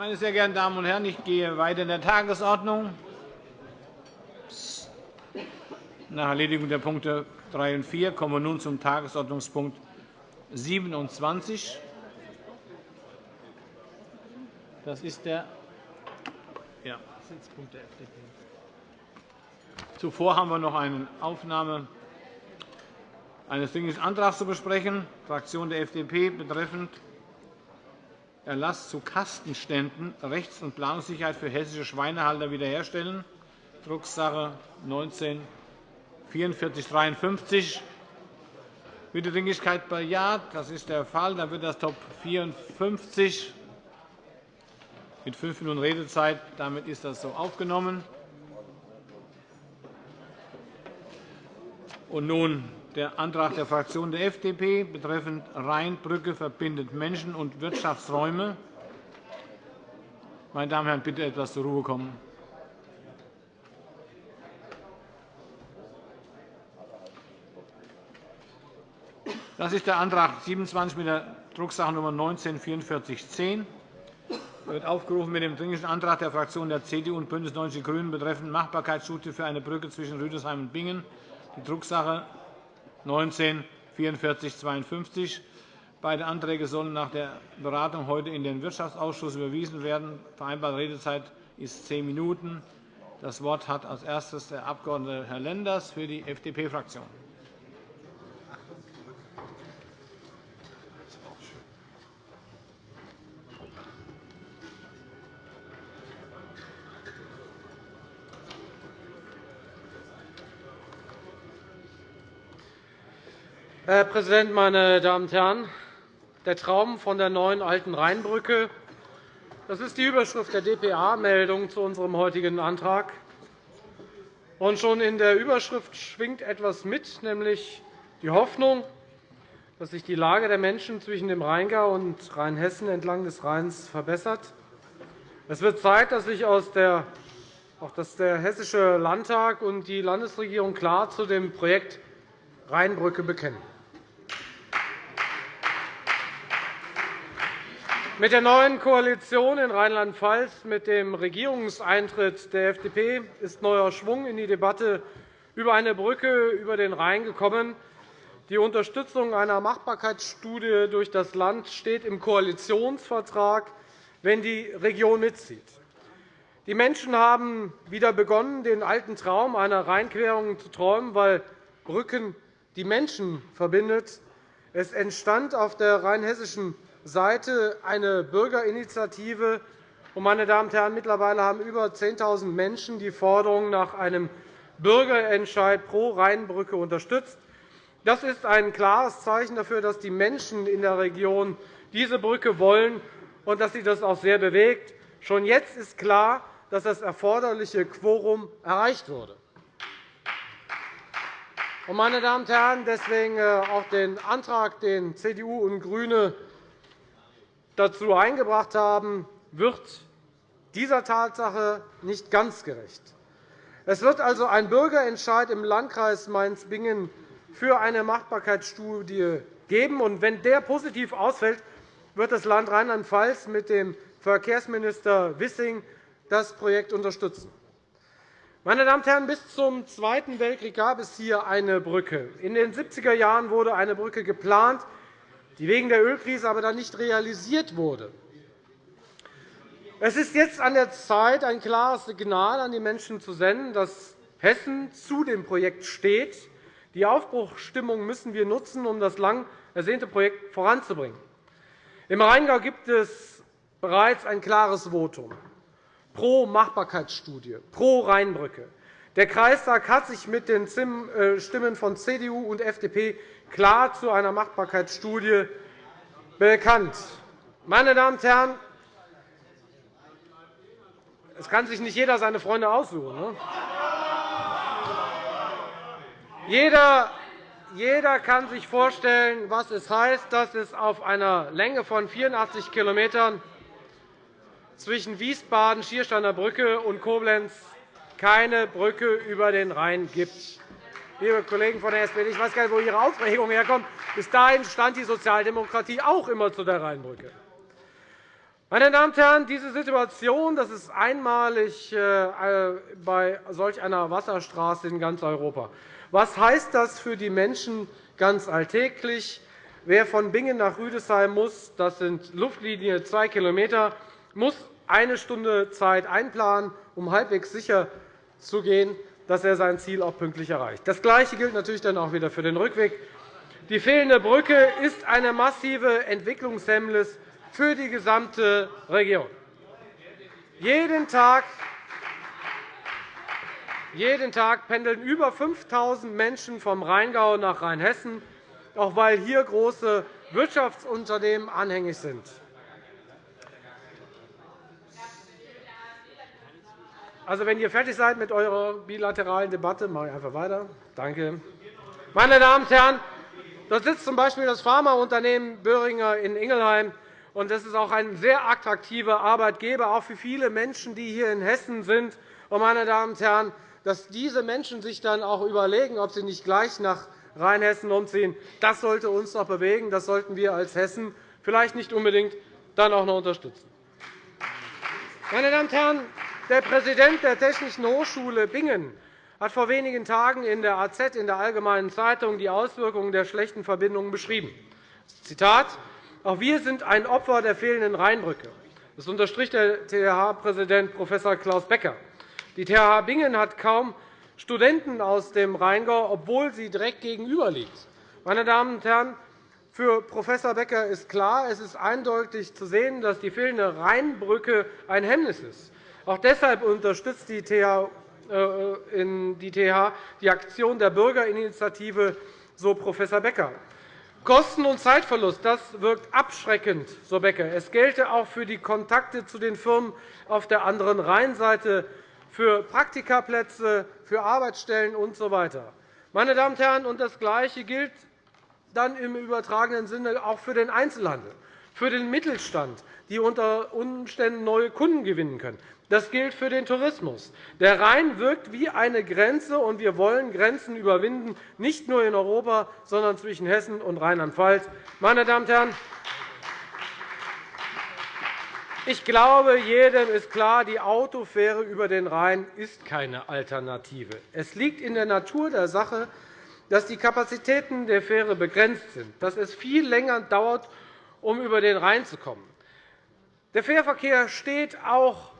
Meine sehr geehrten Damen und Herren, ich gehe weiter in der Tagesordnung. Nach Erledigung der Punkte 3 und 4 kommen wir nun zum Tagesordnungspunkt 27. Das ist der ja. der FDP. Zuvor haben wir noch eine Aufnahme eines Dringlichen Antrags zu besprechen, Fraktion der FDP betreffend Erlass zu Kastenständen, Rechts- und Planungssicherheit für hessische Schweinehalter wiederherstellen, Drucksache 19 4453. Bitte Dringlichkeit bejaht. Das ist der Fall. Dann wird das Top 54 mit fünf Minuten Redezeit. Damit ist das so aufgenommen. Und nun der Antrag der Fraktion der FDP betreffend Rheinbrücke verbindet Menschen und Wirtschaftsräume. Meine Damen und Herren, bitte etwas zur Ruhe kommen. Das ist der Antrag 27 mit der Drucksache 19 4410 wird aufgerufen mit dem Dringlichen Antrag der Fraktionen der CDU und BÜNDNIS 90 die GRÜNEN betreffend Machbarkeitsstudie für eine Brücke zwischen Rüdesheim und Bingen, die Drucksache 19 4452. Beide Anträge sollen nach der Beratung heute in den Wirtschaftsausschuss überwiesen werden. Vereinbarte Redezeit ist zehn Minuten. Das Wort hat als erstes der Abg. Herr Lenders für die FDP-Fraktion. Herr Präsident, meine Damen und Herren! Der Traum von der neuen Alten Rheinbrücke das ist die Überschrift der dpa-Meldung zu unserem heutigen Antrag. Und schon in der Überschrift schwingt etwas mit, nämlich die Hoffnung, dass sich die Lage der Menschen zwischen dem Rheingau und Rheinhessen entlang des Rheins verbessert. Es wird Zeit, dass sich auch der Hessische Landtag und die Landesregierung klar zu dem Projekt Rheinbrücke bekennen. Mit der neuen Koalition in Rheinland-Pfalz, mit dem Regierungseintritt der FDP, ist neuer Schwung in die Debatte über eine Brücke über den Rhein gekommen. Die Unterstützung einer Machbarkeitsstudie durch das Land steht im Koalitionsvertrag, wenn die Region mitzieht. Die Menschen haben wieder begonnen, den alten Traum einer Rheinquerung zu träumen, weil Brücken die Menschen verbindet. Es entstand auf der rheinhessischen Seite eine Bürgerinitiative. Meine Damen und Herren, mittlerweile haben über 10.000 Menschen die Forderung nach einem Bürgerentscheid pro Rheinbrücke unterstützt. Das ist ein klares Zeichen dafür, dass die Menschen in der Region diese Brücke wollen und dass sie das auch sehr bewegt. Schon jetzt ist klar, dass das erforderliche Quorum erreicht wurde. Meine Damen und Herren, deswegen äh, auch den Antrag, den CDU und GRÜNE dazu eingebracht haben, wird dieser Tatsache nicht ganz gerecht. Es wird also einen Bürgerentscheid im Landkreis Mainz-Bingen für eine Machbarkeitsstudie geben. Und wenn der positiv ausfällt, wird das Land Rheinland-Pfalz mit dem Verkehrsminister Wissing das Projekt unterstützen. Meine Damen und Herren, bis zum Zweiten Weltkrieg gab es hier eine Brücke. In den 70er Jahren wurde eine Brücke geplant die wegen der Ölkrise aber dann nicht realisiert wurde. Es ist jetzt an der Zeit, ein klares Signal an die Menschen zu senden, dass Hessen zu dem Projekt steht. Die Aufbruchsstimmung müssen wir nutzen, um das lang ersehnte Projekt voranzubringen. Im Rheingau gibt es bereits ein klares Votum pro Machbarkeitsstudie, pro Rheinbrücke. Der Kreistag hat sich mit den äh, Stimmen von CDU und FDP klar zu einer Machbarkeitsstudie bekannt. Meine Damen und Herren, es kann sich nicht jeder seine Freunde aussuchen. Ne? Jeder, jeder kann sich vorstellen, was es heißt, dass es auf einer Länge von 84 km zwischen Wiesbaden, Schiersteiner Brücke und Koblenz keine Brücke über den Rhein gibt liebe Kollegen von der SPD, ich weiß gar nicht, wo Ihre Aufregung herkommt. Bis dahin stand die Sozialdemokratie auch immer zu der Rheinbrücke. Meine Damen und Herren, diese Situation das ist einmalig äh, bei solch einer Wasserstraße in ganz Europa. Was heißt das für die Menschen ganz alltäglich? Wer von Bingen nach Rüdesheim muss, das sind Luftlinie 2 km, muss eine Stunde Zeit einplanen, um halbwegs sicher zu gehen, dass er sein Ziel auch pünktlich erreicht. Das Gleiche gilt natürlich dann auch wieder für den Rückweg. Die fehlende Brücke ist eine massive Entwicklungshemmnis für die gesamte Region. Jeden Tag jeden Tag pendeln über 5.000 Menschen vom Rheingau nach Rheinhessen, auch weil hier große Wirtschaftsunternehmen anhängig sind. Also, wenn ihr fertig seid mit eurer bilateralen Debatte, mache ich einfach weiter. Danke. Meine Damen und Herren, dort sitzt z. B. das Pharmaunternehmen Böhringer in Ingelheim. Das ist auch ein sehr attraktiver Arbeitgeber, auch für viele Menschen, die hier in Hessen sind. Meine Damen und Herren, dass diese Menschen sich dann auch überlegen, ob sie nicht gleich nach Rheinhessen umziehen, das sollte uns doch bewegen. Das sollten wir als Hessen vielleicht nicht unbedingt dann auch noch unterstützen. Meine Damen und Herren, der Präsident der Technischen Hochschule Bingen hat vor wenigen Tagen in der AZ, in der Allgemeinen Zeitung, die Auswirkungen der schlechten Verbindungen beschrieben. Zitat, auch wir sind ein Opfer der fehlenden Rheinbrücke. Das unterstrich der TH-Präsident Prof. Klaus Becker. Die TH Bingen hat kaum Studenten aus dem Rheingau, obwohl sie direkt gegenüber liegt. Meine Damen und Herren, für Prof. Becker ist klar, es ist eindeutig zu sehen, dass die fehlende Rheinbrücke ein Hemmnis ist. Auch deshalb unterstützt die TH äh, die Aktion der Bürgerinitiative, so Prof. Becker. Kosten- und Zeitverlust das wirkt abschreckend, so Becker. Es gelte auch für die Kontakte zu den Firmen auf der anderen Rheinseite für Praktikaplätze, für Arbeitsstellen usw. So Meine Damen und Herren, und das Gleiche gilt dann im übertragenen Sinne auch für den Einzelhandel, für den Mittelstand, die unter Umständen neue Kunden gewinnen können. Das gilt für den Tourismus. Der Rhein wirkt wie eine Grenze, und wir wollen Grenzen überwinden, nicht nur in Europa, sondern zwischen Hessen und Rheinland-Pfalz. Meine Damen und Herren, ich glaube, jedem ist klar, die Autofähre über den Rhein ist keine Alternative. Es liegt in der Natur der Sache, dass die Kapazitäten der Fähre begrenzt sind, dass es viel länger dauert, um über den Rhein zu kommen. Der Fährverkehr steht auch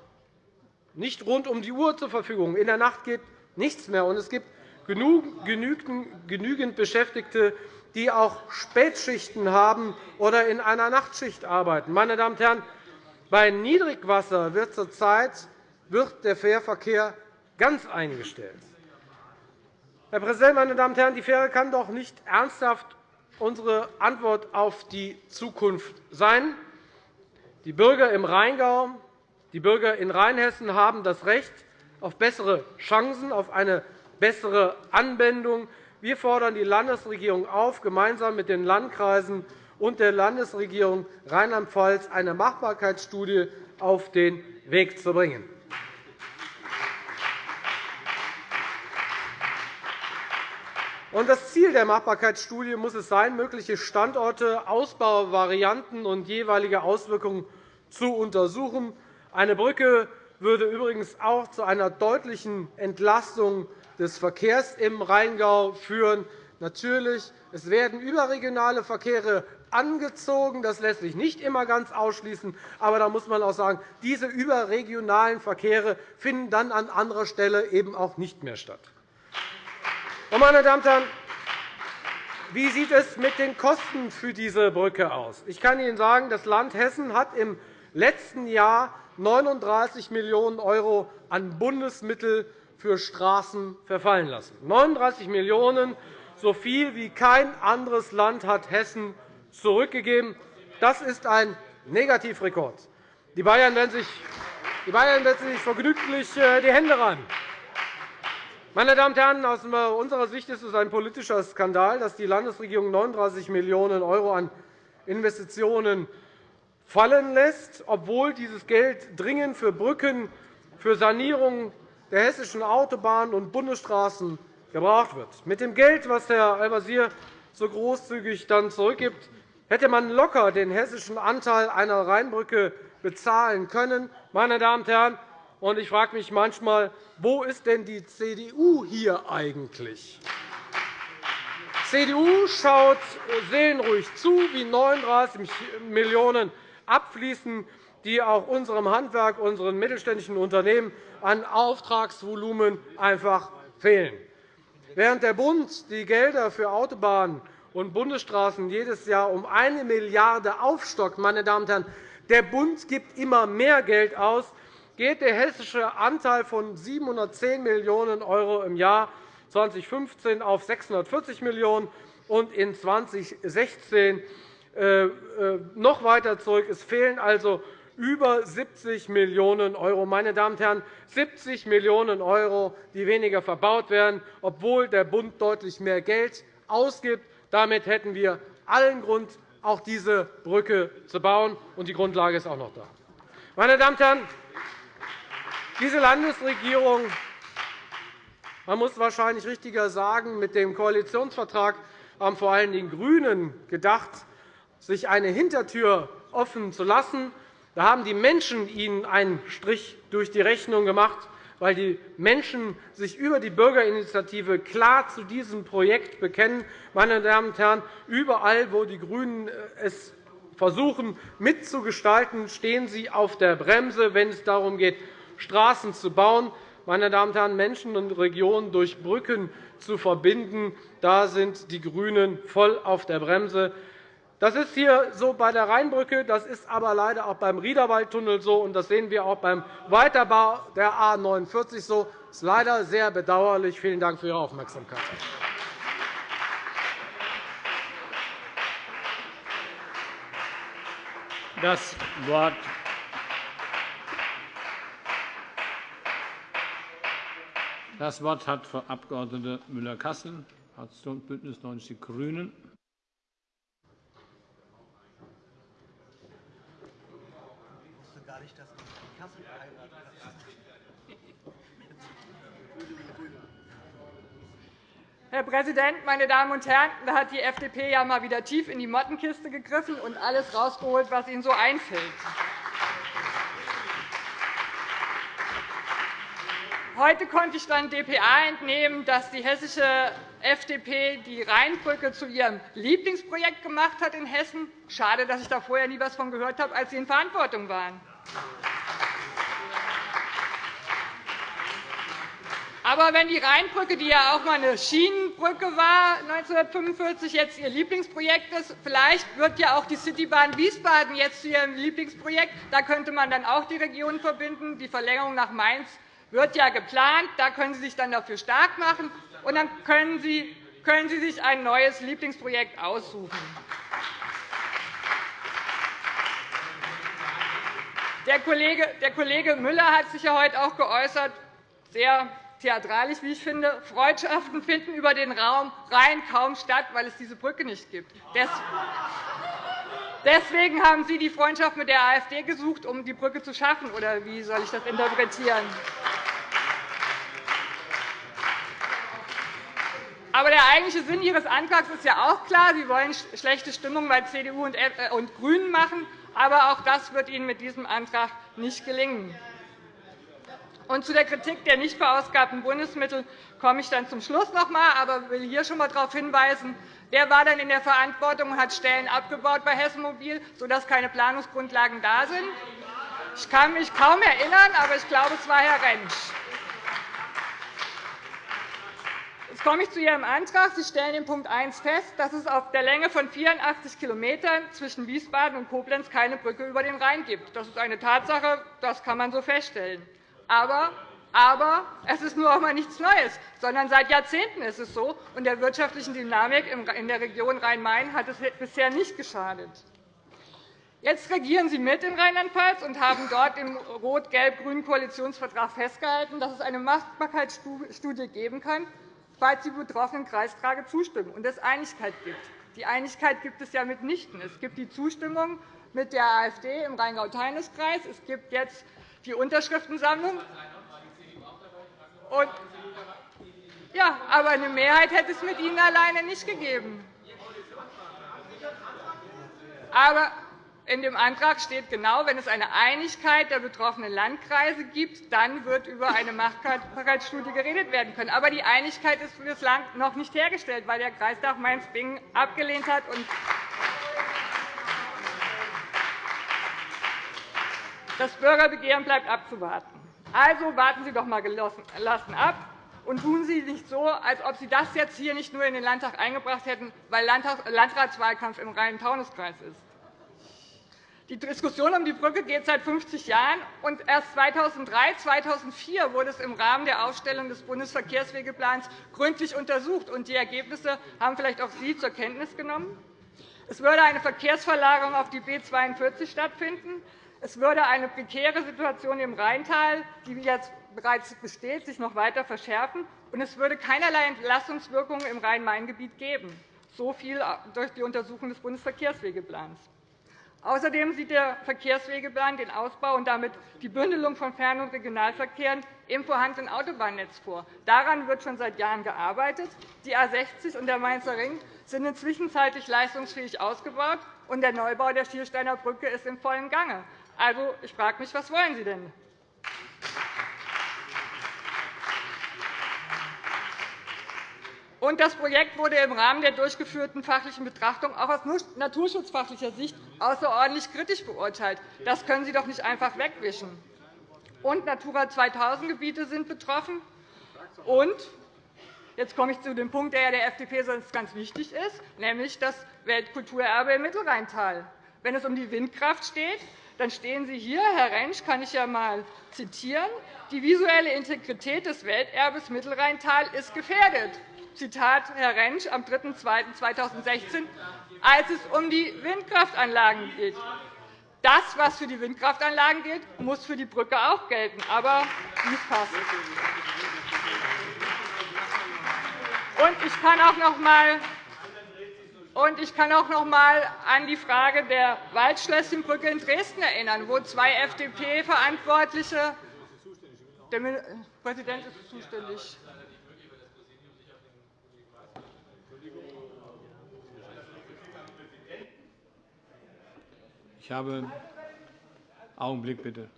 nicht rund um die Uhr zur Verfügung. In der Nacht geht nichts mehr, und es gibt genügend Beschäftigte, die auch Spätschichten haben oder in einer Nachtschicht arbeiten. Meine Damen und Herren, bei Niedrigwasser wird zurzeit wird der Fährverkehr ganz eingestellt. Herr Präsident, meine Damen und Herren! Die Fähre kann doch nicht ernsthaft unsere Antwort auf die Zukunft sein. Die Bürger im Rheingau, die Bürger in Rheinhessen haben das Recht auf bessere Chancen, auf eine bessere Anwendung. Wir fordern die Landesregierung auf, gemeinsam mit den Landkreisen und der Landesregierung Rheinland-Pfalz eine Machbarkeitsstudie auf den Weg zu bringen. Das Ziel der Machbarkeitsstudie muss es sein, mögliche Standorte, Ausbauvarianten und jeweilige Auswirkungen zu untersuchen. Eine Brücke würde übrigens auch zu einer deutlichen Entlastung des Verkehrs im Rheingau führen. Natürlich, es werden überregionale Verkehre angezogen. Das lässt sich nicht immer ganz ausschließen. Aber da muss man auch sagen, diese überregionalen Verkehre finden dann an anderer Stelle eben auch nicht mehr statt. Meine Damen und Herren, wie sieht es mit den Kosten für diese Brücke aus? Ich kann Ihnen sagen, das Land Hessen hat im letzten Jahr 39 Millionen € an Bundesmittel für Straßen verfallen lassen. 39 Millionen €, so viel wie kein anderes Land hat Hessen zurückgegeben. Das ist ein Negativrekord. Die Bayern werden sich, die Bayern werden sich vergnüglich äh, die Hände reiben. Meine Damen und Herren, aus unserer Sicht ist es ein politischer Skandal, dass die Landesregierung 39 Millionen € an Investitionen fallen lässt, obwohl dieses Geld dringend für Brücken, für Sanierung der hessischen Autobahnen und Bundesstraßen gebraucht wird. Mit dem Geld, das Herr Al-Wazir so großzügig dann zurückgibt, hätte man locker den hessischen Anteil einer Rheinbrücke bezahlen können. Meine Damen und Herren, und ich frage mich manchmal, wo ist denn die CDU hier eigentlich? Die CDU schaut seelenruhig zu, wie 39 Millionen € abfließen, die auch unserem Handwerk, unseren mittelständischen Unternehmen an Auftragsvolumen einfach fehlen. Während der Bund die Gelder für Autobahnen und Bundesstraßen jedes Jahr um 1 Milliarde € aufstockt, meine Damen und Herren, der Bund gibt immer mehr Geld aus, geht der hessische Anteil von 710 Millionen € im Jahr 2015 auf 640 Millionen € und in 2016 äh, äh, noch weiter zurück. Es fehlen also über 70 Millionen €. Meine Damen und Herren, 70 Millionen €, die weniger verbaut werden, obwohl der Bund deutlich mehr Geld ausgibt. Damit hätten wir allen Grund, auch diese Brücke zu bauen, und die Grundlage ist auch noch da. Meine Damen und Herren, diese Landesregierung man muss wahrscheinlich richtiger sagen, mit dem Koalitionsvertrag haben vor allem die GRÜNEN gedacht, sich eine Hintertür offen zu lassen. Da haben die Menschen ihnen einen Strich durch die Rechnung gemacht, weil die Menschen sich über die Bürgerinitiative klar zu diesem Projekt bekennen. Meine Damen und Herren, überall, wo die GRÜNEN es versuchen mitzugestalten, stehen sie auf der Bremse, wenn es darum geht, Straßen zu bauen. Meine Damen und Herren, Menschen und Regionen durch Brücken zu verbinden, da sind die GRÜNEN voll auf der Bremse. Das ist hier so bei der Rheinbrücke, das ist aber leider auch beim Riederwaldtunnel so, und das sehen wir auch beim Weiterbau der A 49 so. Das ist leider sehr bedauerlich. Vielen Dank für Ihre Aufmerksamkeit. Das Wort Das Wort hat Frau Abg. Müller-Kassel, Fraktion BÜNDNIS 90 die GRÜNEN. Herr Präsident, meine Damen und Herren! Da hat die FDP ja mal wieder tief in die Mottenkiste gegriffen und alles rausgeholt, was ihnen so einfällt. Heute konnte ich dann dpa entnehmen, dass die hessische FDP die Rheinbrücke zu ihrem Lieblingsprojekt gemacht hat in Hessen. Schade, dass ich da vorher nie etwas von gehört habe, als Sie in Verantwortung waren. Aber wenn die Rheinbrücke, die ja auch einmal eine Schienenbrücke war, 1945 jetzt Ihr Lieblingsprojekt ist, vielleicht wird ja auch die Citybahn Wiesbaden jetzt zu Ihrem Lieblingsprojekt. Da könnte man dann auch die Regionen verbinden. Die Verlängerung nach Mainz wird ja geplant. Da können Sie sich dann dafür stark machen, und dann können Sie, können Sie sich ein neues Lieblingsprojekt aussuchen. Der Kollege, der Kollege Müller hat sich ja heute auch geäußert, sehr theatralisch, wie ich finde. Freundschaften finden über den Raum Rhein kaum statt, weil es diese Brücke nicht gibt. Deswegen haben Sie die Freundschaft mit der AfD gesucht, um die Brücke zu schaffen. Oder wie soll ich das interpretieren? Aber der eigentliche Sinn Ihres Antrags ist ja auch klar. Sie wollen schlechte Stimmung bei CDU und äh, GRÜNEN machen. Aber auch das wird Ihnen mit diesem Antrag nicht gelingen. Und zu der Kritik der nicht verausgabten Bundesmittel komme ich dann zum Schluss noch einmal, aber will hier schon einmal darauf hinweisen, Wer war denn in der Verantwortung und hat Stellen abgebaut bei Hessen Mobil, sodass keine Planungsgrundlagen da sind? Ich kann mich kaum erinnern, aber ich glaube, es war Herr Rentsch. Jetzt komme ich zu Ihrem Antrag. Sie stellen in Punkt 1 fest, dass es auf der Länge von 84 km zwischen Wiesbaden und Koblenz keine Brücke über den Rhein gibt. Das ist eine Tatsache, das kann man so feststellen. Aber aber es ist nur auch einmal nichts Neues, sondern seit Jahrzehnten ist es so, und der wirtschaftlichen Dynamik in der Region Rhein-Main hat es bisher nicht geschadet. Jetzt regieren Sie mit in Rheinland-Pfalz und haben dort im rot-gelb-grünen Koalitionsvertrag festgehalten, dass es eine Machbarkeitsstudie geben kann, falls die betroffenen Kreistage zustimmen und es Einigkeit gibt. Die Einigkeit gibt es ja mitnichten. Es gibt die Zustimmung mit der AfD im Rheingau-Taunus-Kreis. Es gibt jetzt die Unterschriftensammlung. Und ja, aber eine Mehrheit hätte es mit Ihnen alleine nicht gegeben. Aber in dem Antrag steht genau, wenn es eine Einigkeit der betroffenen Landkreise gibt, dann wird über eine Machbarkeitsstudie geredet werden können. Aber die Einigkeit ist bislang noch nicht hergestellt, weil der Kreistag Mainz-Bingen abgelehnt hat. Das Bürgerbegehren bleibt abzuwarten. Also warten Sie doch einmal gelassen ab und tun Sie nicht so, als ob Sie das jetzt hier nicht nur in den Landtag eingebracht hätten, weil Landratswahlkampf im Rhein-Taunus-Kreis ist. Die Diskussion um die Brücke geht seit 50 Jahren, und erst 2003 2004 wurde es im Rahmen der Aufstellung des Bundesverkehrswegeplans gründlich untersucht. und Die Ergebnisse haben vielleicht auch Sie zur Kenntnis genommen. Es würde eine Verkehrsverlagerung auf die B 42 stattfinden. Es würde eine prekäre Situation im Rheintal, die jetzt bereits besteht, sich noch weiter verschärfen, und es würde keinerlei Entlastungswirkungen im Rhein-Main-Gebiet geben. So viel durch die Untersuchung des Bundesverkehrswegeplans. Außerdem sieht der Verkehrswegeplan den Ausbau und damit die Bündelung von Fern- und Regionalverkehren im vorhandenen Autobahnnetz vor. Daran wird schon seit Jahren gearbeitet. Die A 60 und der Mainzer Ring sind inzwischen leistungsfähig ausgebaut, und der Neubau der Schiersteiner Brücke ist im vollen Gange. Also, ich frage mich, was wollen Sie denn? Und das Projekt wurde im Rahmen der durchgeführten fachlichen Betrachtung auch aus naturschutzfachlicher Sicht außerordentlich kritisch beurteilt. Das können Sie doch nicht einfach wegwischen. Und Natura 2000-Gebiete sind betroffen. Und jetzt komme ich zu dem Punkt, der der FDP sonst ganz wichtig ist, nämlich das Weltkulturerbe im Mittelrheintal. Wenn es um die Windkraft steht, dann stehen Sie hier, Herr Rentsch, kann ich ja einmal zitieren, die visuelle Integrität des Welterbes Mittelrheintal ist gefährdet. Zitat Herr Rentsch am 3.2.2016, als es um die Windkraftanlagen geht. Das, was für die Windkraftanlagen gilt, muss für die Brücke auch gelten. Aber dies passt. Und ich kann auch noch einmal ich kann auch noch einmal an die Frage der Waldschlösschenbrücke in Dresden erinnern, wo zwei FDP-Verantwortliche der Präsident ist zuständig. Ich habe Augenblick bitte.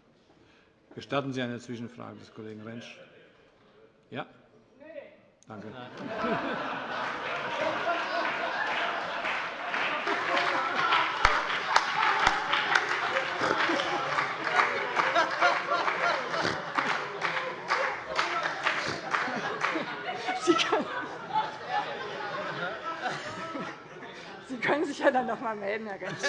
Gestatten Sie eine Zwischenfrage des Kollegen Rentsch? Ja? Danke. können sich ja dann noch einmal melden, Herr Rentsch.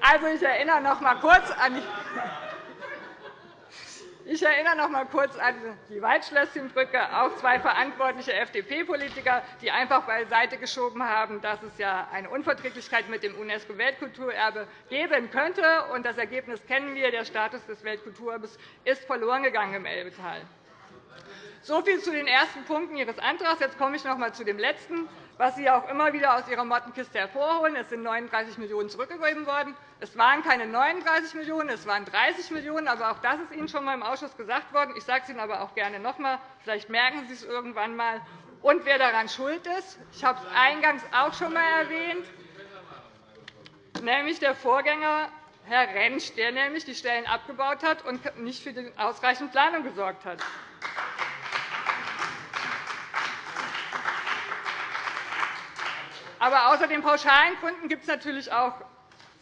Also, ich erinnere noch einmal kurz an die ich erinnere noch einmal kurz an die Waldschlösschenbrücke, auch zwei verantwortliche FDP-Politiker, die einfach beiseite geschoben haben, dass es ja eine Unverträglichkeit mit dem UNESCO-Weltkulturerbe geben könnte. Das Ergebnis kennen wir. Der Status des Weltkulturerbes ist verloren gegangen im Elbetal. So viel zu den ersten Punkten Ihres Antrags. Jetzt komme ich noch einmal zu dem letzten was Sie auch immer wieder aus Ihrer Mottenkiste hervorholen. Es sind 39 Millionen € zurückgegeben worden. Es waren keine 39 Millionen €, es waren 30 Millionen €. Aber auch das ist Ihnen schon einmal im Ausschuss gesagt worden. Ich sage es Ihnen aber auch gerne noch einmal. Vielleicht merken Sie es irgendwann einmal. Und wer daran schuld ist, ich habe es eingangs auch schon einmal erwähnt, nämlich der Vorgänger Herr Rentsch, der nämlich die Stellen abgebaut hat und nicht für die ausreichende Planung gesorgt hat. Aber außer den pauschalen Gründen gibt es natürlich auch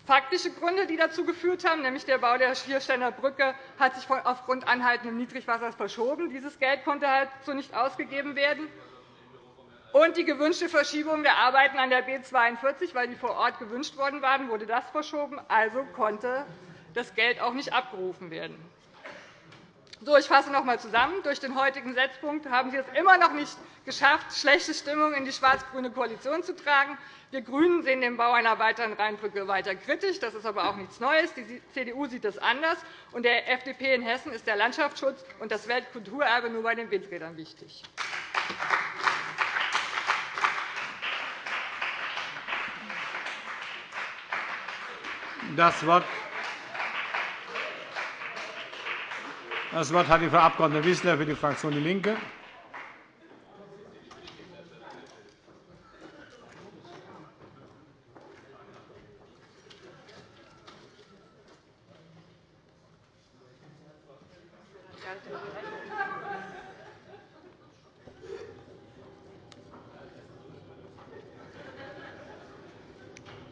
faktische Gründe, die dazu geführt haben. Nämlich der Bau der Schiersteiner Brücke hat sich aufgrund anhaltenden Niedrigwassers verschoben. Dieses Geld konnte halt so nicht ausgegeben werden. Und die gewünschte Verschiebung der Arbeiten an der B 42, weil die vor Ort gewünscht worden waren, wurde das verschoben. Also konnte das Geld auch nicht abgerufen werden. So, ich fasse noch einmal zusammen. Durch den heutigen Setzpunkt haben Sie es immer noch nicht geschafft, schlechte Stimmung in die schwarz-grüne Koalition zu tragen. Wir GRÜNEN sehen den Bau einer weiteren Rheinbrücke weiter kritisch. Das ist aber auch nichts Neues. Die CDU sieht das anders. Und der FDP in Hessen ist der Landschaftsschutz und das Weltkulturerbe nur bei den Windrädern wichtig. Das Wort Das Wort hat die Frau Abg. Wissler für die Fraktion DIE LINKE.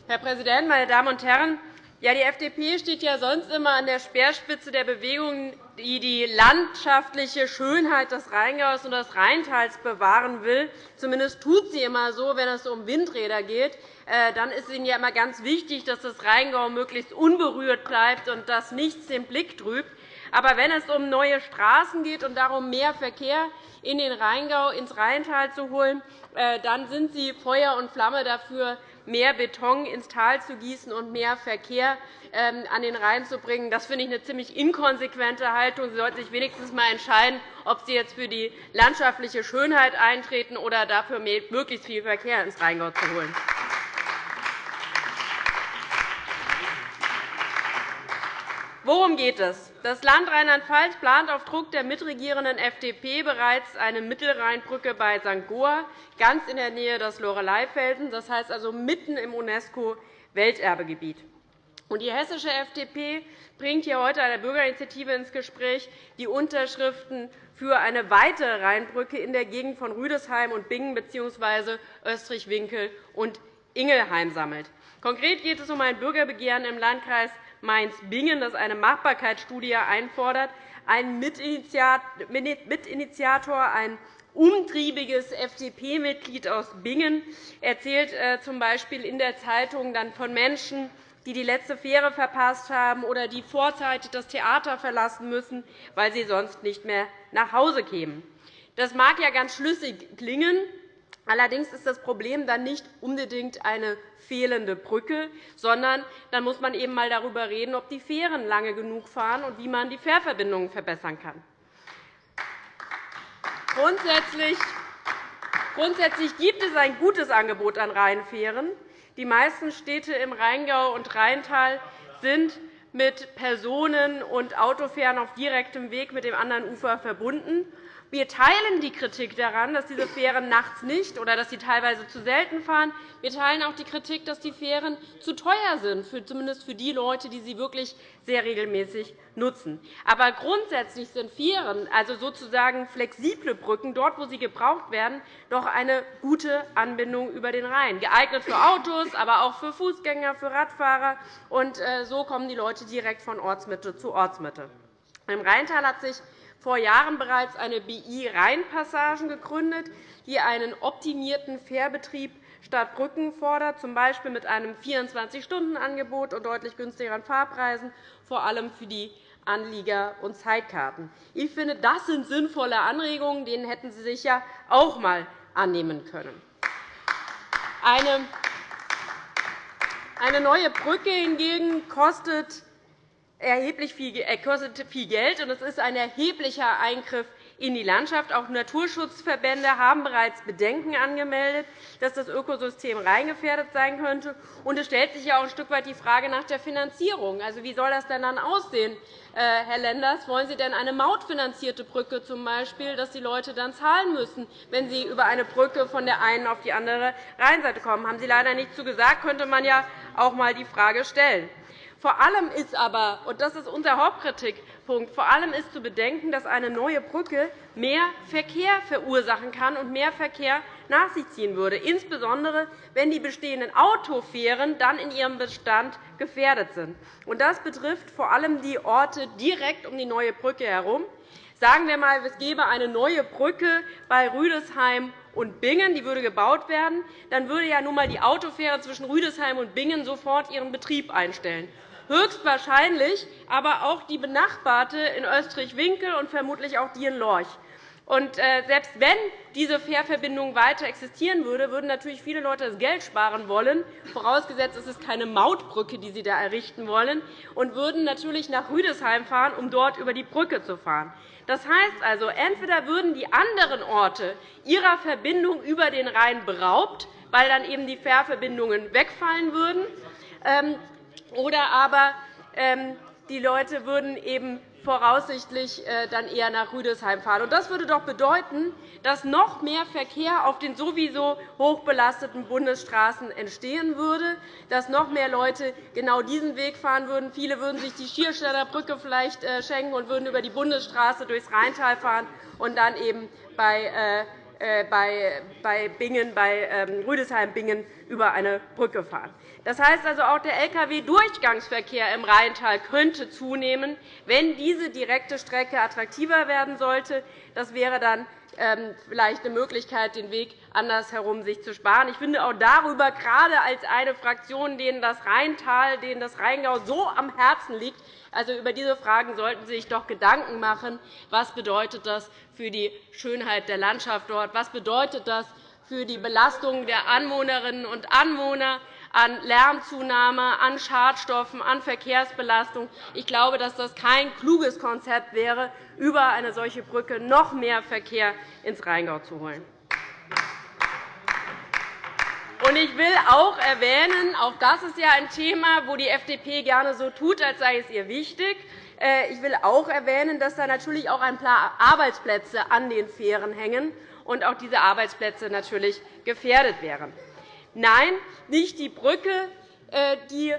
Herr Präsident, meine Damen und Herren! Ja, die FDP steht ja sonst immer an der Speerspitze der Bewegungen, die die landschaftliche Schönheit des Rheingaus und des Rheintals bewahren will. Zumindest tut sie immer so, wenn es um Windräder geht. Äh, dann ist Ihnen ja immer ganz wichtig, dass das Rheingau möglichst unberührt bleibt und dass nichts den Blick trübt. Aber wenn es um neue Straßen geht und darum, mehr Verkehr in den Rheingau, ins Rheintal zu holen, äh, dann sind Sie Feuer und Flamme dafür, mehr Beton ins Tal zu gießen und mehr Verkehr ähm, an den Rhein zu bringen. Das finde ich eine ziemlich inkonsequente Haltung. Sie sollten sich wenigstens einmal entscheiden, ob Sie jetzt für die landschaftliche Schönheit eintreten oder dafür möglichst viel Verkehr ins Rheingau zu holen. Worum geht es? Das Land Rheinland-Pfalz plant auf Druck der mitregierenden FDP bereits eine Mittelrheinbrücke bei St. Goar, ganz in der Nähe des Loreleifelsens, das heißt also mitten im UNESCO-Welterbegebiet. Die hessische FDP bringt hier heute eine Bürgerinitiative ins Gespräch, die Unterschriften für eine weitere Rheinbrücke in der Gegend von Rüdesheim und Bingen bzw. Österreich-Winkel und Ingelheim sammelt. Konkret geht es um ein Bürgerbegehren im Landkreis Mainz-Bingen, das eine Machbarkeitsstudie einfordert. Ein Mitinitiator, ein umtriebiges FDP-Mitglied aus Bingen erzählt äh, z. B. in der Zeitung dann von Menschen, die die letzte Fähre verpasst haben oder die vorzeitig das Theater verlassen müssen, weil sie sonst nicht mehr nach Hause kämen. Das mag ja ganz schlüssig klingen. Allerdings ist das Problem dann nicht unbedingt eine fehlende Brücke, sondern dann muss man eben einmal darüber reden, ob die Fähren lange genug fahren und wie man die Fährverbindungen verbessern kann. Grundsätzlich gibt es ein gutes Angebot an Rheinfähren. Die meisten Städte im Rheingau und Rheintal sind mit Personen- und Autofähren auf direktem Weg mit dem anderen Ufer verbunden. Wir teilen die Kritik daran, dass diese Fähren nachts nicht oder dass sie teilweise zu selten fahren. Wir teilen auch die Kritik, dass die Fähren zu teuer sind, zumindest für die Leute, die sie wirklich sehr regelmäßig nutzen. Aber grundsätzlich sind Fähren, also sozusagen flexible Brücken, dort, wo sie gebraucht werden, doch eine gute Anbindung über den Rhein, geeignet für Autos, aber auch für Fußgänger, für Radfahrer. Und äh, so kommen die Leute direkt von Ortsmitte zu Ortsmitte. Im Rheintal hat sich vor Jahren bereits eine BI-Rheinpassagen gegründet, die einen optimierten Fährbetrieb statt Brücken fordert, z. B. mit einem 24-Stunden-Angebot und deutlich günstigeren Fahrpreisen, vor allem für die Anlieger und Zeitkarten. Ich finde, das sind sinnvolle Anregungen. Denen hätten Sie sich ja auch einmal annehmen können. Eine neue Brücke hingegen kostet erheblich viel, äh, kostet viel Geld, und es ist ein erheblicher Eingriff in die Landschaft. Auch Naturschutzverbände haben bereits Bedenken angemeldet, dass das Ökosystem reingefährdet sein könnte. Und es stellt sich ja auch ein Stück weit die Frage nach der Finanzierung. Also, wie soll das denn dann aussehen, äh, Herr Lenders? Wollen Sie denn eine mautfinanzierte Brücke zum Beispiel, dass die Leute dann zahlen müssen, wenn sie über eine Brücke von der einen auf die andere Rheinseite kommen? Haben Sie leider nicht zu gesagt, könnte man ja auch einmal die Frage stellen. Vor allem ist aber, und das ist unser Hauptkritikpunkt, vor allem ist zu bedenken, dass eine neue Brücke mehr Verkehr verursachen kann und mehr Verkehr nach sich ziehen würde, insbesondere wenn die bestehenden Autofähren dann in ihrem Bestand gefährdet sind. Das betrifft vor allem die Orte direkt um die neue Brücke herum. Sagen wir einmal, es gäbe eine neue Brücke bei Rüdesheim und Bingen, die würde gebaut werden, dann würde ja nun einmal die Autofähre zwischen Rüdesheim und Bingen sofort ihren Betrieb einstellen höchstwahrscheinlich aber auch die benachbarte in Österreich-Winkel und vermutlich auch die in Lorch. Und äh, selbst wenn diese Fährverbindung weiter existieren würde, würden natürlich viele Leute das Geld sparen wollen, vorausgesetzt es ist keine Mautbrücke, die sie da errichten wollen, und würden natürlich nach Rüdesheim fahren, um dort über die Brücke zu fahren. Das heißt also, entweder würden die anderen Orte ihrer Verbindung über den Rhein beraubt, weil dann eben die Fährverbindungen wegfallen würden, ähm, oder aber ähm, die Leute würden eben voraussichtlich äh, dann eher nach Rüdesheim fahren. Das würde doch bedeuten, dass noch mehr Verkehr auf den sowieso hochbelasteten Bundesstraßen entstehen würde, dass noch mehr Leute genau diesen Weg fahren würden. Viele würden sich die Schierstädter Brücke vielleicht äh, schenken und würden über die Bundesstraße durchs Rheintal fahren und dann eben bei äh, bei Bingen, bei ähm, Rüdesheim-Bingen über eine Brücke fahren. Das heißt also, auch der Lkw-Durchgangsverkehr im Rheintal könnte zunehmen, wenn diese direkte Strecke attraktiver werden sollte. Das wäre dann vielleicht eine Möglichkeit, den Weg andersherum sich zu sparen. Ich finde auch darüber, gerade als eine Fraktion, denen das Rheintal, denen das Rheingau so am Herzen liegt, also über diese Fragen sollten Sie sich doch Gedanken machen. Was bedeutet das für die Schönheit der Landschaft dort? Was bedeutet das für die Belastung der Anwohnerinnen und Anwohner? An Lärmzunahme, an Schadstoffen, an Verkehrsbelastung. Ich glaube, dass das kein kluges Konzept wäre, über eine solche Brücke noch mehr Verkehr ins Rheingau zu holen. Ich will auch erwähnen, auch das ist ja ein Thema, wo die FDP gerne so tut, als sei es ihr wichtig. Äh, ich will auch erwähnen, dass da natürlich auch ein paar Arbeitsplätze an den Fähren hängen und auch diese Arbeitsplätze natürlich gefährdet wären. Nein, nicht die Brücke, äh, die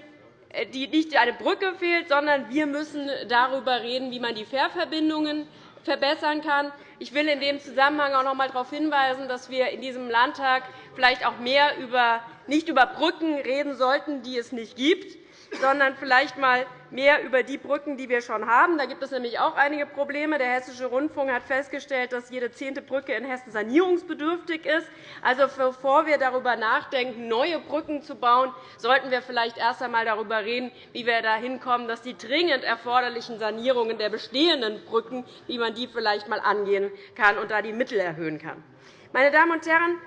äh, die nicht eine Brücke fehlt, sondern wir müssen darüber reden, wie man die Fährverbindungen verbessern kann. Ich will in dem Zusammenhang auch noch einmal darauf hinweisen, dass wir in diesem Landtag vielleicht auch mehr über, nicht über Brücken reden sollten, die es nicht gibt, sondern vielleicht einmal mehr über die Brücken, die wir schon haben. Da gibt es nämlich auch einige Probleme. Der Hessische Rundfunk hat festgestellt, dass jede zehnte Brücke in Hessen sanierungsbedürftig ist. Also, bevor wir darüber nachdenken, neue Brücken zu bauen, sollten wir vielleicht erst einmal darüber reden, wie wir dahin kommen, dass die dringend erforderlichen Sanierungen der bestehenden Brücken, wie man die vielleicht einmal angehen kann und da die Mittel erhöhen kann. Meine Damen und Herren,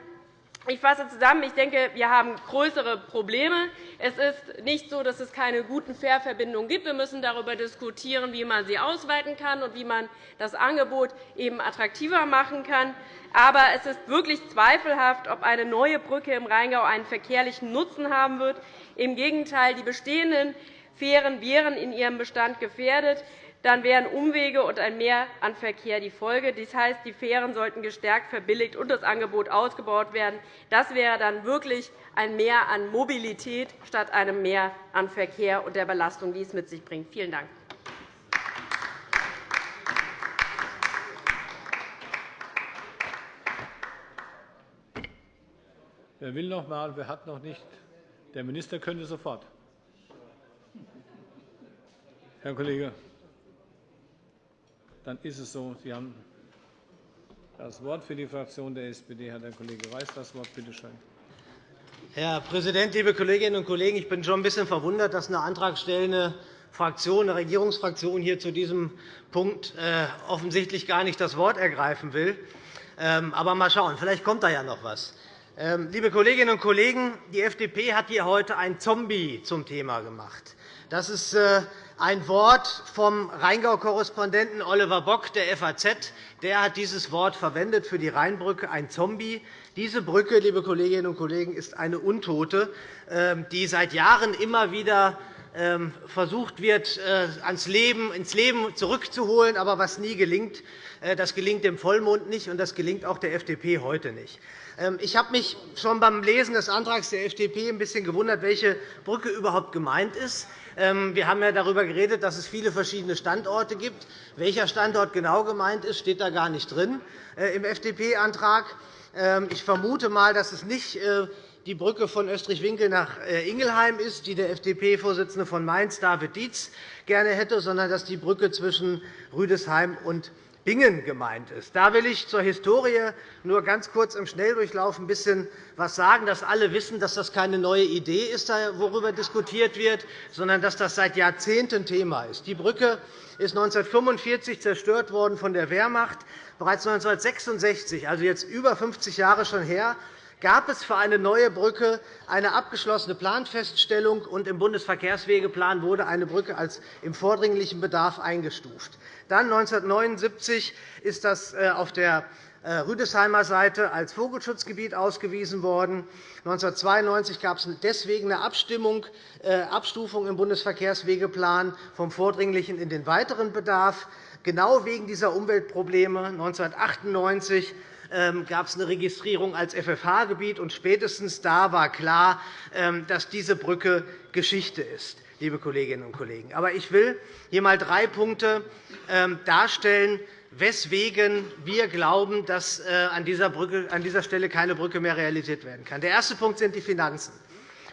ich fasse zusammen. Ich denke, wir haben größere Probleme. Es ist nicht so, dass es keine guten Fährverbindungen gibt. Wir müssen darüber diskutieren, wie man sie ausweiten kann und wie man das Angebot eben attraktiver machen kann. Aber es ist wirklich zweifelhaft, ob eine neue Brücke im Rheingau einen verkehrlichen Nutzen haben wird. Im Gegenteil, die bestehenden Fähren wären in ihrem Bestand gefährdet dann wären Umwege und ein Mehr an Verkehr die Folge. Das heißt, die Fähren sollten gestärkt verbilligt und das Angebot ausgebaut werden. Das wäre dann wirklich ein Mehr an Mobilität statt einem Mehr an Verkehr und der Belastung, die es mit sich bringt. Vielen Dank. Wer will noch einmal? Wer hat noch nicht? Der Minister könnte sofort. Herr Kollege. Dann ist es so. Sie haben das Wort für die Fraktion der SPD. Hat der Kollege Weiß das Wort. Bitte schön. Herr Präsident, liebe Kolleginnen und Kollegen! Ich bin schon ein bisschen verwundert, dass eine antragstellende Fraktion, eine Regierungsfraktion hier zu diesem Punkt äh, offensichtlich gar nicht das Wort ergreifen will. Ähm, aber mal schauen, vielleicht kommt da ja noch etwas. Ähm, liebe Kolleginnen und Kollegen, die FDP hat hier heute ein Zombie zum Thema gemacht. Das ist äh, ein Wort vom Rheingau-Korrespondenten Oliver Bock der FAZ. Der hat dieses Wort verwendet für die Rheinbrücke, ein Zombie. Diese Brücke, liebe Kolleginnen und Kollegen, ist eine Untote, ähm, die seit Jahren immer wieder versucht wird, äh, ins Leben zurückzuholen, aber was nie gelingt. Äh, das gelingt dem Vollmond nicht, und das gelingt auch der FDP heute nicht. Ähm, ich habe mich schon beim Lesen des Antrags der FDP ein bisschen gewundert, welche Brücke überhaupt gemeint ist. Ähm, wir haben ja darüber geredet, dass es viele verschiedene Standorte gibt. Welcher Standort genau gemeint ist, steht da gar nicht drin äh, im FDP-Antrag. Ähm, ich vermute einmal, dass es nicht die Brücke von Österreich-Winkel nach äh, Ingelheim ist, die der FDP-Vorsitzende von Mainz, David Dietz, gerne hätte, sondern dass die Brücke zwischen Rüdesheim und Bingen gemeint ist. Da will ich zur Historie nur ganz kurz im Schnelldurchlauf ein bisschen etwas sagen, dass alle wissen, dass das keine neue Idee ist, worüber diskutiert wird, sondern dass das seit Jahrzehnten Thema ist. Die Brücke ist 1945 zerstört worden von der Wehrmacht. Bereits 1966, also jetzt über 50 Jahre schon her, gab es für eine neue Brücke eine abgeschlossene Planfeststellung, und im Bundesverkehrswegeplan wurde eine Brücke als im vordringlichen Bedarf eingestuft. Dann 1979 ist das äh, auf der äh, Rüdesheimer Seite als Vogelschutzgebiet ausgewiesen worden. 1992 gab es deswegen eine Abstimmung, äh, Abstufung im Bundesverkehrswegeplan vom vordringlichen in den weiteren Bedarf. Genau wegen dieser Umweltprobleme 1998 ähm, gab es eine Registrierung als FFH-Gebiet, und spätestens da war klar, ähm, dass diese Brücke Geschichte ist. Liebe Kolleginnen und Kollegen. Aber ich will hier einmal drei Punkte ähm, darstellen, weswegen wir glauben, dass äh, an dieser, Brücke, an dieser Stelle keine Brücke mehr realisiert werden kann. Der erste Punkt sind die Finanzen.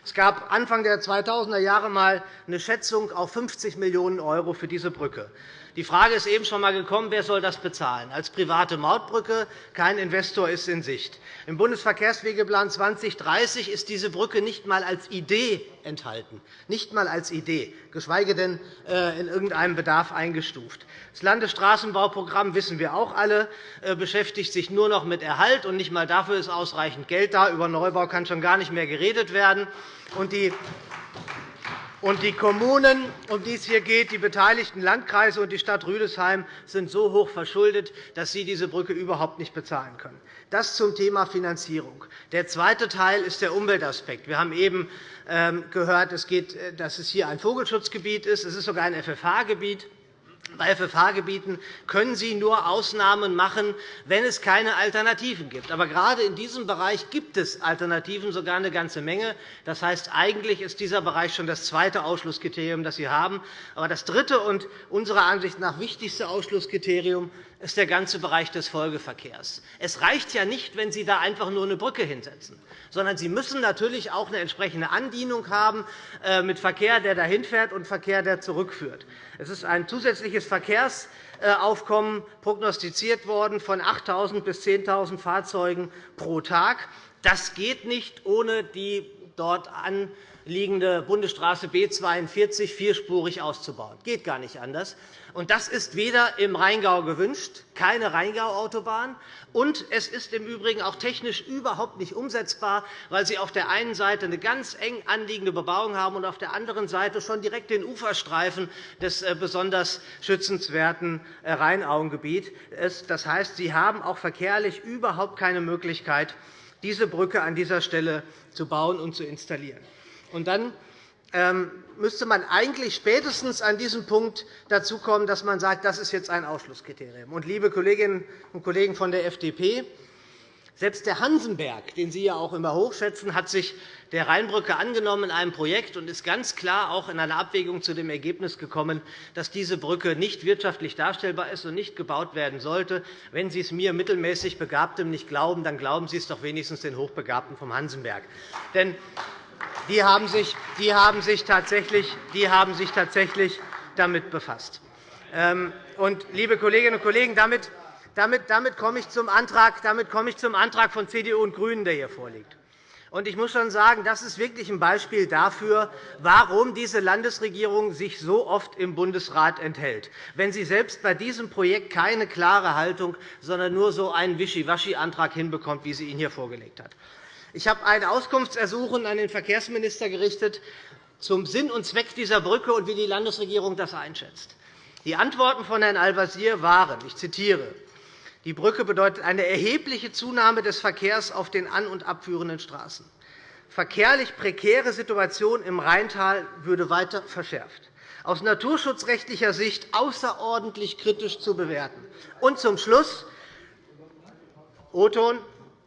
Es gab Anfang der 2000er Jahre einmal eine Schätzung auf 50 Millionen € für diese Brücke. Die Frage ist eben schon einmal gekommen, wer soll das bezahlen? Als private Mautbrücke, kein Investor ist in Sicht. Im Bundesverkehrswegeplan 2030 ist diese Brücke nicht einmal als Idee enthalten, nicht einmal als Idee, geschweige denn äh, in irgendeinem Bedarf eingestuft. Das Landesstraßenbauprogramm wissen wir auch alle, äh, beschäftigt sich nur noch mit Erhalt, und nicht einmal dafür ist ausreichend Geld da. Über Neubau kann schon gar nicht mehr geredet werden. Und die und die Kommunen, um die es hier geht, die beteiligten Landkreise und die Stadt Rüdesheim, sind so hoch verschuldet, dass sie diese Brücke überhaupt nicht bezahlen können. Das zum Thema Finanzierung. Der zweite Teil ist der Umweltaspekt. Wir haben eben ähm, gehört, äh, dass es hier ein Vogelschutzgebiet ist. Es ist sogar ein FFH-Gebiet. Bei FFH-Gebieten können Sie nur Ausnahmen machen, wenn es keine Alternativen gibt. Aber gerade in diesem Bereich gibt es Alternativen, sogar eine ganze Menge. Das heißt, eigentlich ist dieser Bereich schon das zweite Ausschlusskriterium, das Sie haben. Aber das dritte und unserer Ansicht nach wichtigste Ausschlusskriterium ist der ganze Bereich des Folgeverkehrs. Es reicht ja nicht, wenn Sie da einfach nur eine Brücke hinsetzen, sondern Sie müssen natürlich auch eine entsprechende Andienung haben äh, mit Verkehr, der dahin fährt, und Verkehr, der zurückführt. Es ist ein zusätzliches Verkehrsaufkommen prognostiziert worden von 8.000 bis 10.000 Fahrzeugen pro Tag. Das geht nicht ohne die dort anliegende Bundesstraße B 42 vierspurig auszubauen. Das geht gar nicht anders. Das ist weder im Rheingau gewünscht, keine Rheingau-Autobahn, und es ist im Übrigen auch technisch überhaupt nicht umsetzbar, weil Sie auf der einen Seite eine ganz eng anliegende Bebauung haben und auf der anderen Seite schon direkt den Uferstreifen des äh, besonders schützenswerten äh, Rheinauengebiets. Das heißt, Sie haben auch verkehrlich überhaupt keine Möglichkeit, diese Brücke an dieser Stelle zu bauen und zu installieren. Und dann ähm, müsste man eigentlich spätestens an diesem Punkt dazu kommen, dass man sagt, das ist jetzt ein Ausschlusskriterium. Und, liebe Kolleginnen und Kollegen von der FDP, selbst der Hansenberg, den Sie ja auch immer hochschätzen, hat sich der Rheinbrücke angenommen in einem Projekt und ist ganz klar auch in einer Abwägung zu dem Ergebnis gekommen, dass diese Brücke nicht wirtschaftlich darstellbar ist und nicht gebaut werden sollte. Wenn Sie es mir mittelmäßig Begabtem nicht glauben, dann glauben Sie es doch wenigstens den Hochbegabten vom Hansenberg. Denn die haben sich, die haben sich, tatsächlich, die haben sich tatsächlich damit befasst. Ähm, und, liebe Kolleginnen und Kollegen, damit damit, damit, komme ich zum Antrag, damit komme ich zum Antrag von CDU und GRÜNEN, der hier vorliegt. Ich muss schon sagen, das ist wirklich ein Beispiel dafür, warum diese Landesregierung sich so oft im Bundesrat enthält, wenn sie selbst bei diesem Projekt keine klare Haltung, sondern nur so einen Wischiwaschi-Antrag hinbekommt, wie sie ihn hier vorgelegt hat. Ich habe ein Auskunftsersuchen an den Verkehrsminister gerichtet zum Sinn und Zweck dieser Brücke und wie die Landesregierung das einschätzt. Die Antworten von Herrn Al-Wazir waren, ich zitiere, die Brücke bedeutet eine erhebliche Zunahme des Verkehrs auf den an- und abführenden Straßen. Verkehrlich prekäre Situation im Rheintal würde weiter verschärft. Aus naturschutzrechtlicher Sicht außerordentlich kritisch zu bewerten. Und zum Schluss O-Ton,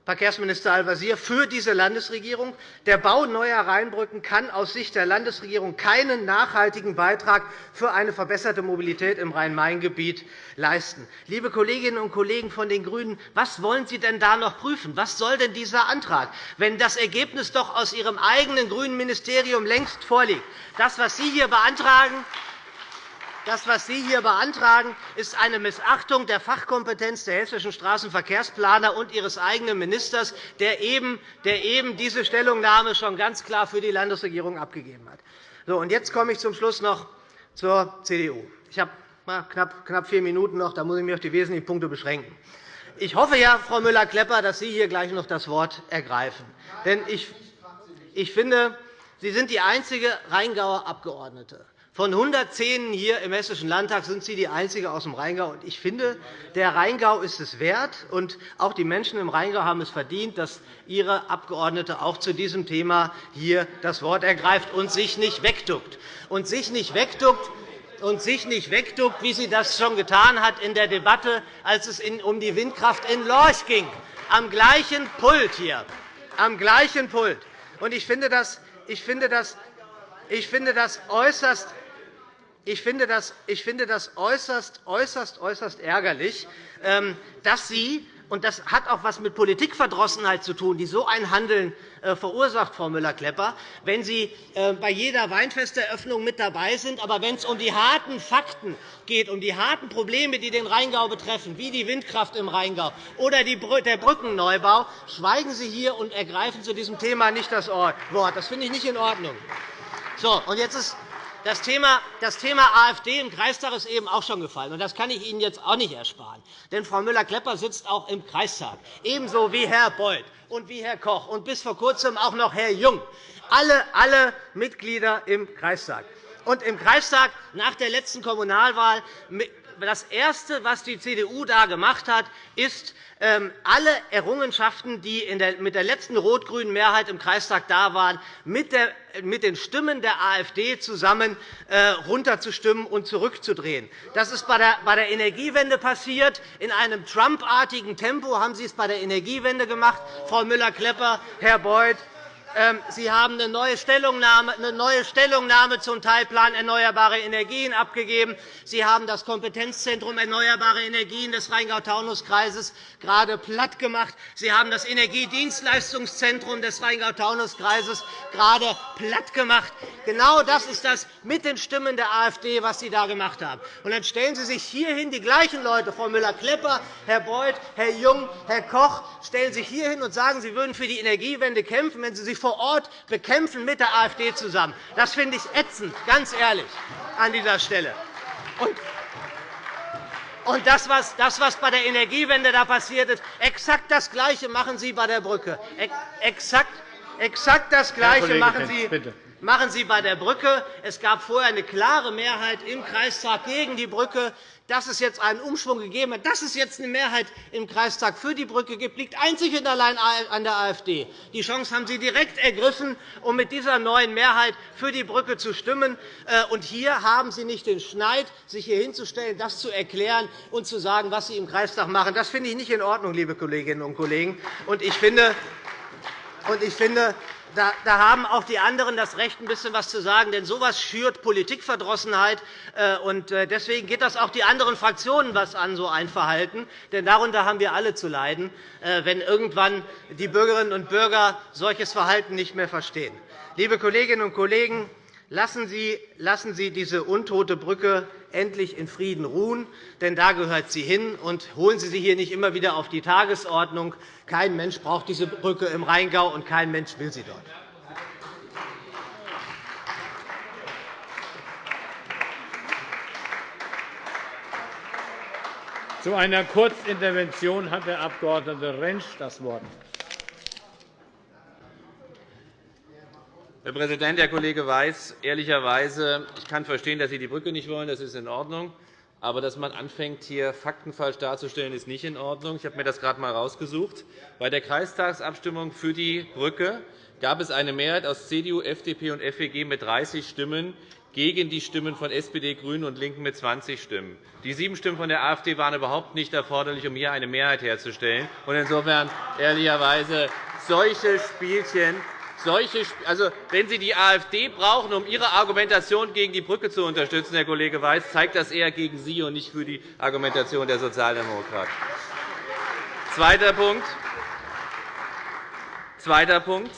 Verkehrsminister Al-Wazir für diese Landesregierung. Der Bau neuer Rheinbrücken kann aus Sicht der Landesregierung keinen nachhaltigen Beitrag für eine verbesserte Mobilität im Rhein-Main-Gebiet leisten. Liebe Kolleginnen und Kollegen von den GRÜNEN, was wollen Sie denn da noch prüfen? Was soll denn dieser Antrag, wenn das Ergebnis doch aus Ihrem eigenen grünen Ministerium längst vorliegt? Das, was Sie hier beantragen, das, was Sie hier beantragen, ist eine Missachtung der Fachkompetenz der hessischen Straßenverkehrsplaner und Ihres eigenen Ministers, der eben, diese Stellungnahme schon ganz klar für die Landesregierung abgegeben hat. So, und jetzt komme ich zum Schluss noch zur CDU. Ich habe knapp vier Minuten noch, da muss ich mich auf die wesentlichen Punkte beschränken. Ich hoffe ja, Frau Müller-Klepper, dass Sie hier gleich noch das Wort ergreifen. Denn ich, finde, Sie sind die einzige Rheingauer Abgeordnete, Von 110 hier im Hessischen Landtag sind Sie die Einzige aus dem Rheingau. Ich finde, der Rheingau ist es wert, und auch die Menschen im Rheingau haben es verdient, dass Ihre Abgeordnete auch zu diesem Thema hier das Wort ergreift und sich nicht wegduckt. Und sich nicht wegduckt, und sich nicht wegduckt, wie sie das schon getan hat in der Debatte, als es um die Windkraft in Lorch ging, am gleichen Pult hier, am gleichen Pult. Und ich finde das, ich finde das, ich finde das äußerst ich finde das, ich finde das äußerst, äußerst, äußerst ärgerlich, ähm, dass Sie und das hat auch etwas mit Politikverdrossenheit zu tun, die so ein Handeln äh, verursacht, Frau Müller-Klepper, wenn Sie äh, bei jeder Weinfesteröffnung mit dabei sind, aber wenn es um die harten Fakten geht, um die harten Probleme, die den Rheingau betreffen, wie die Windkraft im Rheingau oder der Brückenneubau, schweigen Sie hier und ergreifen zu diesem Thema nicht das Wort. Das finde ich nicht in Ordnung. So, und jetzt ist das Thema, das Thema AfD im Kreistag ist eben auch schon gefallen. Und das kann ich Ihnen jetzt auch nicht ersparen. Denn Frau Müller-Klepper sitzt auch im Kreistag, ebenso wie Herr Beuth und wie Herr Koch und bis vor Kurzem auch noch Herr Jung. Alle, alle Mitglieder im Kreistag. Und im Kreistag nach der letzten Kommunalwahl das Erste, was die CDU da gemacht hat, ist, ähm, alle Errungenschaften, die mit der letzten rot-grünen Mehrheit im Kreistag da waren, mit den Stimmen der AfD zusammen äh, runterzustimmen und zurückzudrehen. Das ist bei der Energiewende passiert. In einem Trump-artigen Tempo haben Sie es bei der Energiewende gemacht, Frau Müller-Klepper, Herr Beuth. Ähm, Sie haben eine neue Stellungnahme, eine neue Stellungnahme zum Teilplan Erneuerbare Energien abgegeben. Sie haben das Kompetenzzentrum Erneuerbare Energien des Rheingau-Taunus-Kreises gerade platt gemacht. Sie haben das Energiedienstleistungszentrum des Rheingau-Taunus-Kreises gerade platt gemacht. Genau das ist das mit den Stimmen der AfD, was Sie da gemacht haben. Und dann stellen Sie sich hierhin die gleichen Leute, Frau Müller-Klepper, Herr Beuth, Herr Jung, Herr Koch, stellen sich hierhin und sagen, Sie würden für die Energiewende kämpfen, wenn Sie sich vor Ort bekämpfen mit der AfD zusammen. Das finde ich ätzend, ganz ehrlich, an dieser Stelle. Und das, was, bei der Energiewende da passiert ist, exakt das Gleiche machen Sie bei der Brücke. Exakt, exakt das Gleiche machen Sie, machen Sie bei der Brücke. Es gab vorher eine klare Mehrheit im Kreistag gegen die Brücke. Dass es jetzt einen Umschwung gegeben hat, dass es jetzt eine Mehrheit im Kreistag für die Brücke gibt, liegt einzig und allein an der AfD. Die Chance haben Sie direkt ergriffen, um mit dieser neuen Mehrheit für die Brücke zu stimmen. Äh, und hier haben Sie nicht den Schneid, sich hier hinzustellen, das zu erklären und zu sagen, was Sie im Kreistag machen. Das finde ich nicht in Ordnung, liebe Kolleginnen und Kollegen. Und ich finde, finde da, haben auch die anderen das Recht, ein bisschen etwas zu sagen. Denn so etwas schürt Politikverdrossenheit. Äh, und äh, deswegen geht das auch die anderen Fraktionen was an, so ein Verhalten. Denn darunter haben wir alle zu leiden, äh, wenn irgendwann die Bürgerinnen und Bürger solches Verhalten nicht mehr verstehen. Liebe Kolleginnen und Kollegen, Lassen Sie, lassen Sie diese untote Brücke endlich in Frieden ruhen, denn da gehört sie hin. Und holen Sie sie hier nicht immer wieder auf die Tagesordnung. Kein Mensch braucht diese Brücke im Rheingau, und kein Mensch will sie dort. Zu einer Kurzintervention hat der Abg. Rentsch das Wort. Herr Präsident, Herr Kollege Weiß! Ehrlicherweise, ich kann verstehen, dass Sie die Brücke nicht wollen. Das ist in Ordnung. Aber dass man anfängt, hier Fakten falsch darzustellen, ist nicht in Ordnung. Ich habe mir das gerade einmal herausgesucht. Bei der Kreistagsabstimmung für die Brücke gab es eine Mehrheit aus CDU, FDP und FEG mit 30 Stimmen gegen die Stimmen von SPD, GRÜNEN und LINKEN mit 20 Stimmen. Die sieben Stimmen von der AfD waren überhaupt nicht erforderlich, um hier eine Mehrheit herzustellen. Insofern ehrlicherweise solche Spielchen solche, also, wenn Sie die AfD brauchen, um Ihre Argumentation gegen die Brücke zu unterstützen, Herr Kollege Weiß, zeigt das eher gegen Sie und nicht für die Argumentation der Sozialdemokraten. Zweiter Punkt. Zweiter Punkt.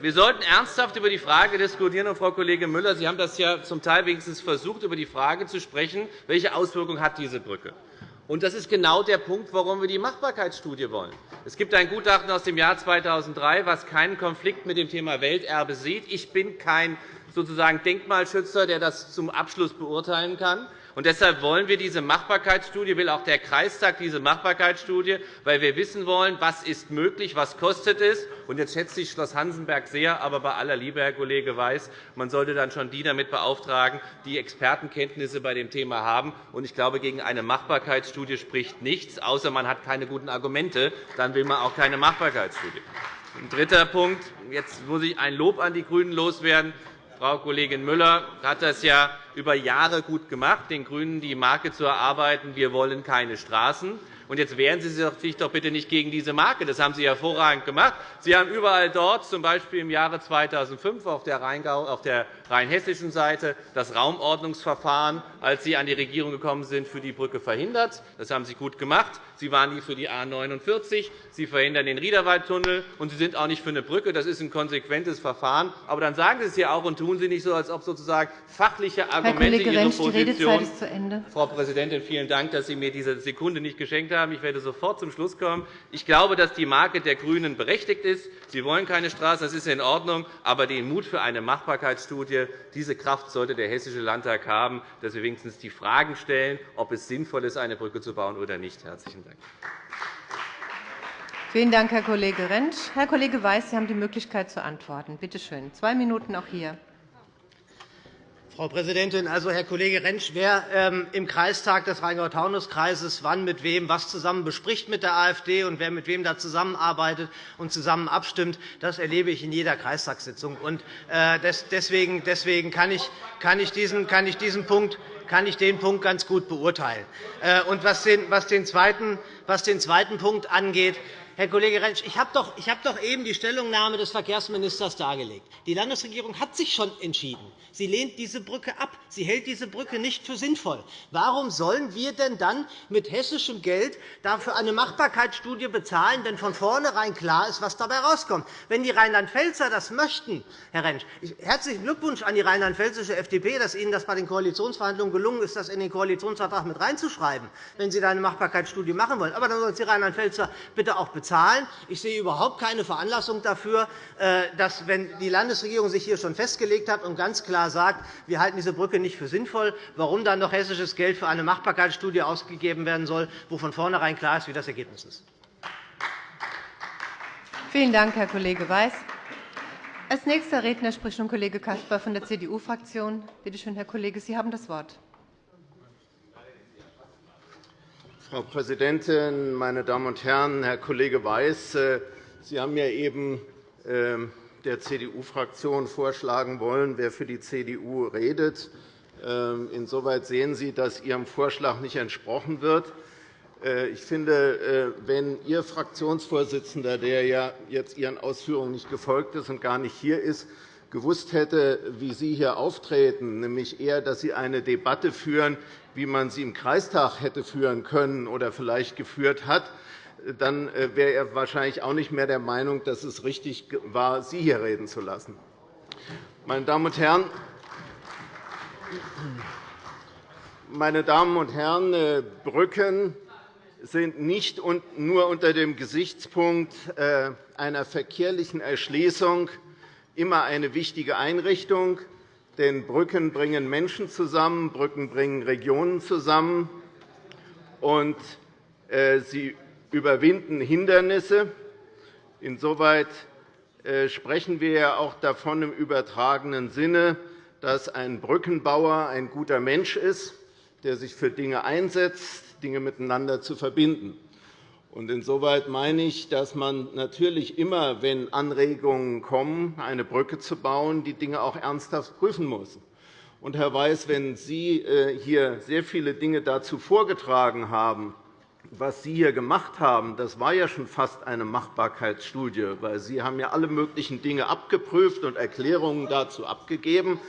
Wir sollten ernsthaft über die Frage diskutieren. Und, Frau Kollegin Müller, Sie haben das ja zum Teil wenigstens versucht, über die Frage zu sprechen, welche Auswirkungen hat diese Brücke hat. Und das ist genau der Punkt, warum wir die Machbarkeitsstudie wollen. Es gibt ein Gutachten aus dem Jahr 2003, das keinen Konflikt mit dem Thema Welterbe sieht. Ich bin kein sozusagen Denkmalschützer, der das zum Abschluss beurteilen kann. Und deshalb wollen wir diese Machbarkeitsstudie, will auch der Kreistag diese Machbarkeitsstudie, weil wir wissen wollen, was ist möglich, was kostet es. Und jetzt schätze ich Schloss Hansenberg sehr, aber bei aller Liebe, Herr Kollege Weiß, man sollte dann schon die damit beauftragen, die Expertenkenntnisse bei dem Thema haben. Und ich glaube, gegen eine Machbarkeitsstudie spricht nichts, außer man hat keine guten Argumente. Dann will man auch keine Machbarkeitsstudie. Ein dritter Punkt. Jetzt muss ich ein Lob an die GRÜNEN loswerden. Frau Kollegin Müller hat das ja über Jahre gut gemacht, den GRÜNEN die Marke zu erarbeiten, wir wollen keine Straßen. Und jetzt wehren Sie sich doch bitte nicht gegen diese Marke. Das haben Sie hervorragend gemacht. Sie haben überall dort, z. B. im Jahre 2005 auf der rheinhessischen Seite, das Raumordnungsverfahren, als Sie an die Regierung gekommen sind, für die Brücke verhindert. Das haben Sie gut gemacht. Sie waren nie für die A 49. Sie verhindern den Riederwaldtunnel, und Sie sind auch nicht für eine Brücke. Das ist ein konsequentes Verfahren. Aber dann sagen Sie es hier auch und tun Sie nicht so, als ob sozusagen fachliche Argumente Herr Kollege Ihre Rentsch, Position. Die Redezeit ist zu Ende. Frau Präsidentin, vielen Dank, dass Sie mir diese Sekunde nicht geschenkt haben. Ich werde sofort zum Schluss kommen. Ich glaube, dass die Marke der GRÜNEN berechtigt ist. Sie wollen keine Straße, das ist in Ordnung. Aber den Mut für eine Machbarkeitsstudie, diese Kraft sollte der Hessische Landtag haben, dass wir wenigstens die Fragen stellen, ob es sinnvoll ist, eine Brücke zu bauen oder nicht. Herzlichen Dank. Vielen Dank, Herr Kollege Rentsch. Herr Kollege Weiß, Sie haben die Möglichkeit zu antworten. Bitte schön. Zwei Minuten auch hier. Frau Präsidentin, also Herr Kollege Rentsch, wer ähm, im Kreistag des Rheingau-Taunus-Kreises wann mit wem was zusammen bespricht mit der AfD und wer mit wem da zusammenarbeitet und zusammen abstimmt, das erlebe ich in jeder Kreistagssitzung. Und, äh, deswegen, kann, ich, diesen, Punkt kann ich den Punkt ganz gut beurteilen. Äh, und was den zweiten Punkt angeht, Herr Kollege Rentsch, ich habe doch, hab doch eben die Stellungnahme des Verkehrsministers dargelegt. Die Landesregierung hat sich schon entschieden. Sie lehnt diese Brücke ab. Sie hält diese Brücke nicht für sinnvoll. Warum sollen wir denn dann mit hessischem Geld dafür eine Machbarkeitsstudie bezahlen, wenn von vornherein klar ist, was dabei herauskommt? Wenn die Rheinland-Pfälzer das möchten, Herr Rentsch, herzlichen Glückwunsch an die rheinland-pfälzische FDP, dass Ihnen das bei den Koalitionsverhandlungen gelungen ist, das in den Koalitionsvertrag mit reinzuschreiben, wenn Sie da eine Machbarkeitsstudie machen wollen. Aber dann sollen Sie Rheinland-Pfälzer bitte auch bezahlen Zahlen. Ich sehe überhaupt keine Veranlassung dafür, äh, dass, wenn die Landesregierung sich hier schon festgelegt hat und ganz klar sagt, wir halten diese Brücke nicht für sinnvoll, warum dann noch hessisches Geld für eine Machbarkeitsstudie ausgegeben werden soll, wo von vornherein klar ist, wie das Ergebnis ist. Vielen Dank, Herr Kollege Weiß. Als nächster Redner spricht nun Kollege Caspar von der CDU-Fraktion. Bitte schön, Herr Kollege, Sie haben das Wort. Frau Präsidentin, meine Damen und Herren! Herr Kollege Weiß, äh, Sie haben ja eben ähm, der CDU-Fraktion vorschlagen wollen, wer für die CDU redet. Ähm, insoweit sehen Sie, dass Ihrem Vorschlag nicht entsprochen wird. Äh, ich finde, äh, wenn Ihr Fraktionsvorsitzender, der ja jetzt Ihren Ausführungen nicht gefolgt ist und gar nicht hier ist, gewusst hätte, wie Sie hier auftreten, nämlich eher, dass Sie eine Debatte führen, wie man sie im Kreistag hätte führen können oder vielleicht geführt hat, dann äh, wäre er wahrscheinlich auch nicht mehr der Meinung, dass es richtig war, Sie hier reden zu lassen. Meine Damen und Herren, meine Damen und Herren, äh, Brücken sind nicht nur unter dem Gesichtspunkt äh, einer verkehrlichen Erschließung immer eine wichtige Einrichtung. Denn Brücken bringen Menschen zusammen, Brücken bringen Regionen zusammen, und äh, sie überwinden Hindernisse. Insoweit äh, sprechen wir ja auch davon im übertragenen Sinne, dass ein Brückenbauer ein guter Mensch ist, der sich für Dinge einsetzt, Dinge miteinander zu verbinden. Insoweit meine ich, dass man natürlich immer, wenn Anregungen kommen, eine Brücke zu bauen, die Dinge auch ernsthaft prüfen muss. Und, Herr Weiß, wenn Sie äh, hier sehr viele Dinge dazu vorgetragen haben, was Sie hier gemacht haben, das war ja schon fast eine Machbarkeitsstudie, weil Sie haben ja alle möglichen Dinge abgeprüft und Erklärungen dazu abgegeben.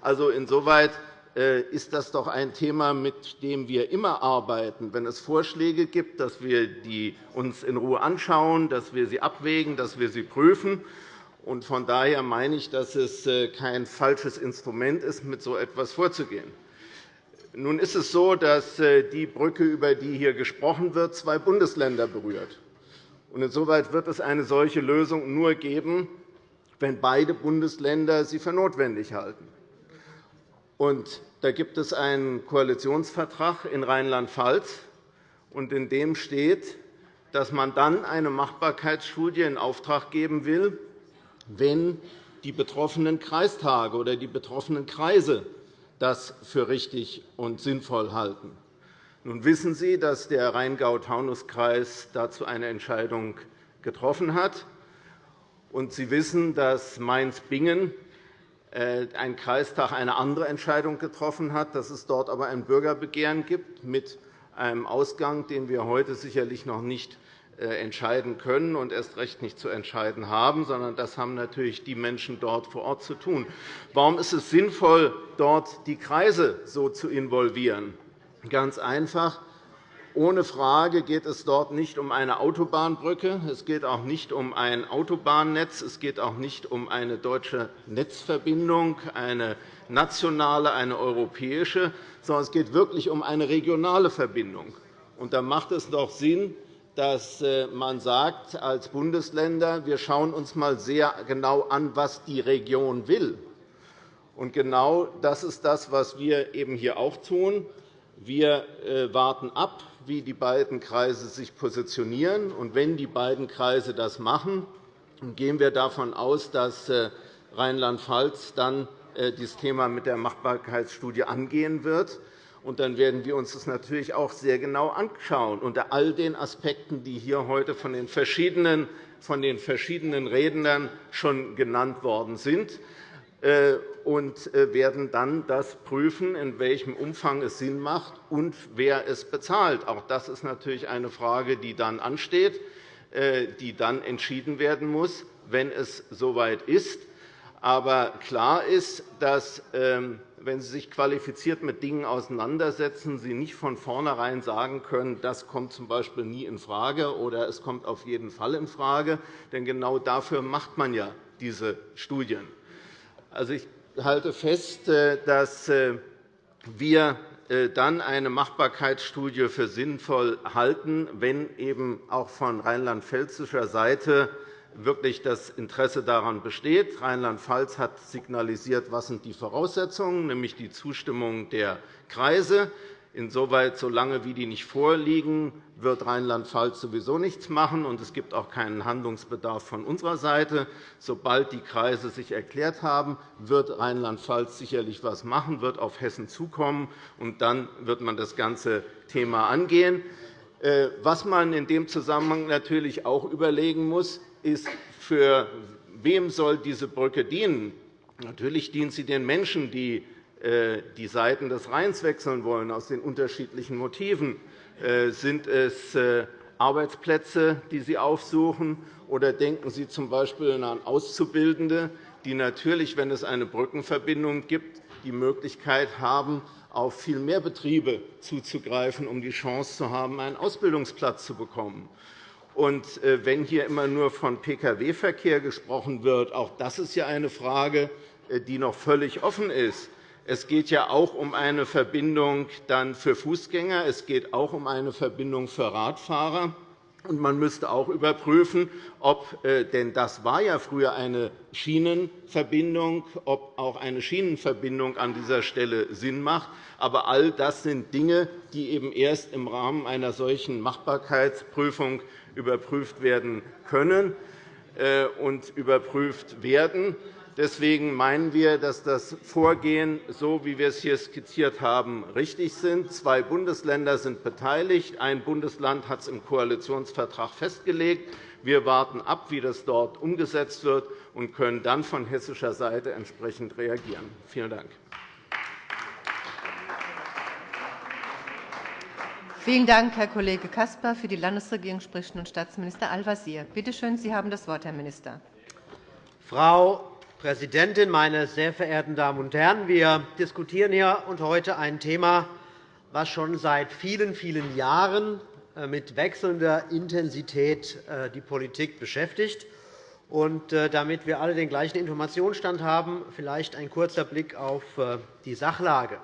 Also insoweit ist das doch ein Thema, mit dem wir immer arbeiten, wenn es Vorschläge gibt, dass wir die uns in Ruhe anschauen, dass wir sie abwägen, dass wir sie prüfen. Von daher meine ich, dass es äh, kein falsches Instrument ist, mit so etwas vorzugehen. Nun ist es so, dass äh, die Brücke, über die hier gesprochen wird, zwei Bundesländer berührt. Insoweit wird es eine solche Lösung nur geben, wenn beide Bundesländer sie für notwendig halten. Und da gibt es einen Koalitionsvertrag in Rheinland-Pfalz, in dem steht, dass man dann eine Machbarkeitsstudie in Auftrag geben will, wenn die betroffenen Kreistage oder die betroffenen Kreise das für richtig und sinnvoll halten. Nun wissen Sie, dass der Rheingau-Taunus-Kreis dazu eine Entscheidung getroffen hat. Und Sie wissen, dass Mainz-Bingen ein Kreistag eine andere Entscheidung getroffen hat, dass es dort aber ein Bürgerbegehren gibt mit einem Ausgang, den wir heute sicherlich noch nicht äh, entscheiden können und erst recht nicht zu entscheiden haben, sondern das haben natürlich die Menschen dort vor Ort zu tun. Warum ist es sinnvoll, dort die Kreise so zu involvieren? Ganz einfach. Ohne Frage geht es dort nicht um eine Autobahnbrücke. Es geht auch nicht um ein Autobahnnetz. Es geht auch nicht um eine deutsche Netzverbindung, eine nationale, eine europäische, sondern es geht wirklich um eine regionale Verbindung. Und da macht es doch Sinn, dass äh, man sagt, als Bundesländer, wir schauen uns einmal sehr genau an, was die Region will. Und genau das ist das, was wir eben hier auch tun. Wir äh, warten ab, wie die beiden Kreise sich positionieren. Und wenn die beiden Kreise das machen, gehen wir davon aus, dass äh, Rheinland-Pfalz dann äh, das Thema mit der Machbarkeitsstudie angehen wird. Und dann werden wir uns das natürlich auch sehr genau anschauen, unter all den Aspekten, die hier heute von den verschiedenen, von den verschiedenen Rednern schon genannt worden sind. Und äh, werden dann das prüfen, in welchem Umfang es Sinn macht und wer es bezahlt. Auch das ist natürlich eine Frage, die dann ansteht, äh, die dann entschieden werden muss, wenn es soweit ist. Aber klar ist, dass, ähm, wenn Sie sich qualifiziert mit Dingen auseinandersetzen, Sie nicht von vornherein sagen können, das kommt z.B. nie infrage oder es kommt auf jeden Fall infrage. Denn genau dafür macht man ja diese Studien. Also, ich halte fest, äh, dass äh, wir äh, dann eine Machbarkeitsstudie für sinnvoll halten, wenn eben auch von rheinland-pfälzischer Seite wirklich das Interesse daran besteht. Rheinland-Pfalz hat signalisiert, was sind die Voraussetzungen, nämlich die Zustimmung der Kreise. Insoweit, solange wie die nicht vorliegen, wird Rheinland-Pfalz sowieso nichts machen, und es gibt auch keinen Handlungsbedarf von unserer Seite. Sobald die Kreise sich erklärt haben, wird Rheinland-Pfalz sicherlich etwas machen, wird auf Hessen zukommen, und dann wird man das ganze Thema angehen. Äh, was man in dem Zusammenhang natürlich auch überlegen muss, ist, für wem soll diese Brücke dienen? Natürlich dient sie den Menschen, die die Seiten des Rheins wechseln wollen, aus den unterschiedlichen Motiven. Äh, sind es äh, Arbeitsplätze, die Sie aufsuchen, oder denken Sie z.B. an Auszubildende, die natürlich, wenn es eine Brückenverbindung gibt, die Möglichkeit haben, auf viel mehr Betriebe zuzugreifen, um die Chance zu haben, einen Ausbildungsplatz zu bekommen. Und wenn hier immer nur von Pkw-Verkehr gesprochen wird, auch das ist ja eine Frage, die noch völlig offen ist. Es geht ja auch um eine Verbindung dann für Fußgänger. Es geht auch um eine Verbindung für Radfahrer. Und man müsste auch überprüfen, ob, äh, denn das war ja früher eine Schienenverbindung, ob auch eine Schienenverbindung an dieser Stelle Sinn macht. Aber all das sind Dinge, die eben erst im Rahmen einer solchen Machbarkeitsprüfung überprüft werden können äh, und überprüft werden. Deswegen meinen wir, dass das Vorgehen, so wie wir es hier skizziert haben, richtig ist. Zwei Bundesländer sind beteiligt. Ein Bundesland hat es im Koalitionsvertrag festgelegt. Wir warten ab, wie das dort umgesetzt wird, und können dann von hessischer Seite entsprechend reagieren. Vielen Dank. Vielen Dank, Herr Kollege Caspar. Für die Landesregierung spricht nun Staatsminister Al-Wazir. Bitte schön, Sie haben das Wort, Herr Minister. Frau Präsidentin, meine sehr verehrten Damen und Herren! Wir diskutieren hier und heute ein Thema, das schon seit vielen, vielen Jahren äh, mit wechselnder Intensität äh, die Politik beschäftigt. Und äh, damit wir alle den gleichen Informationsstand haben, vielleicht ein kurzer Blick auf die Sachlage.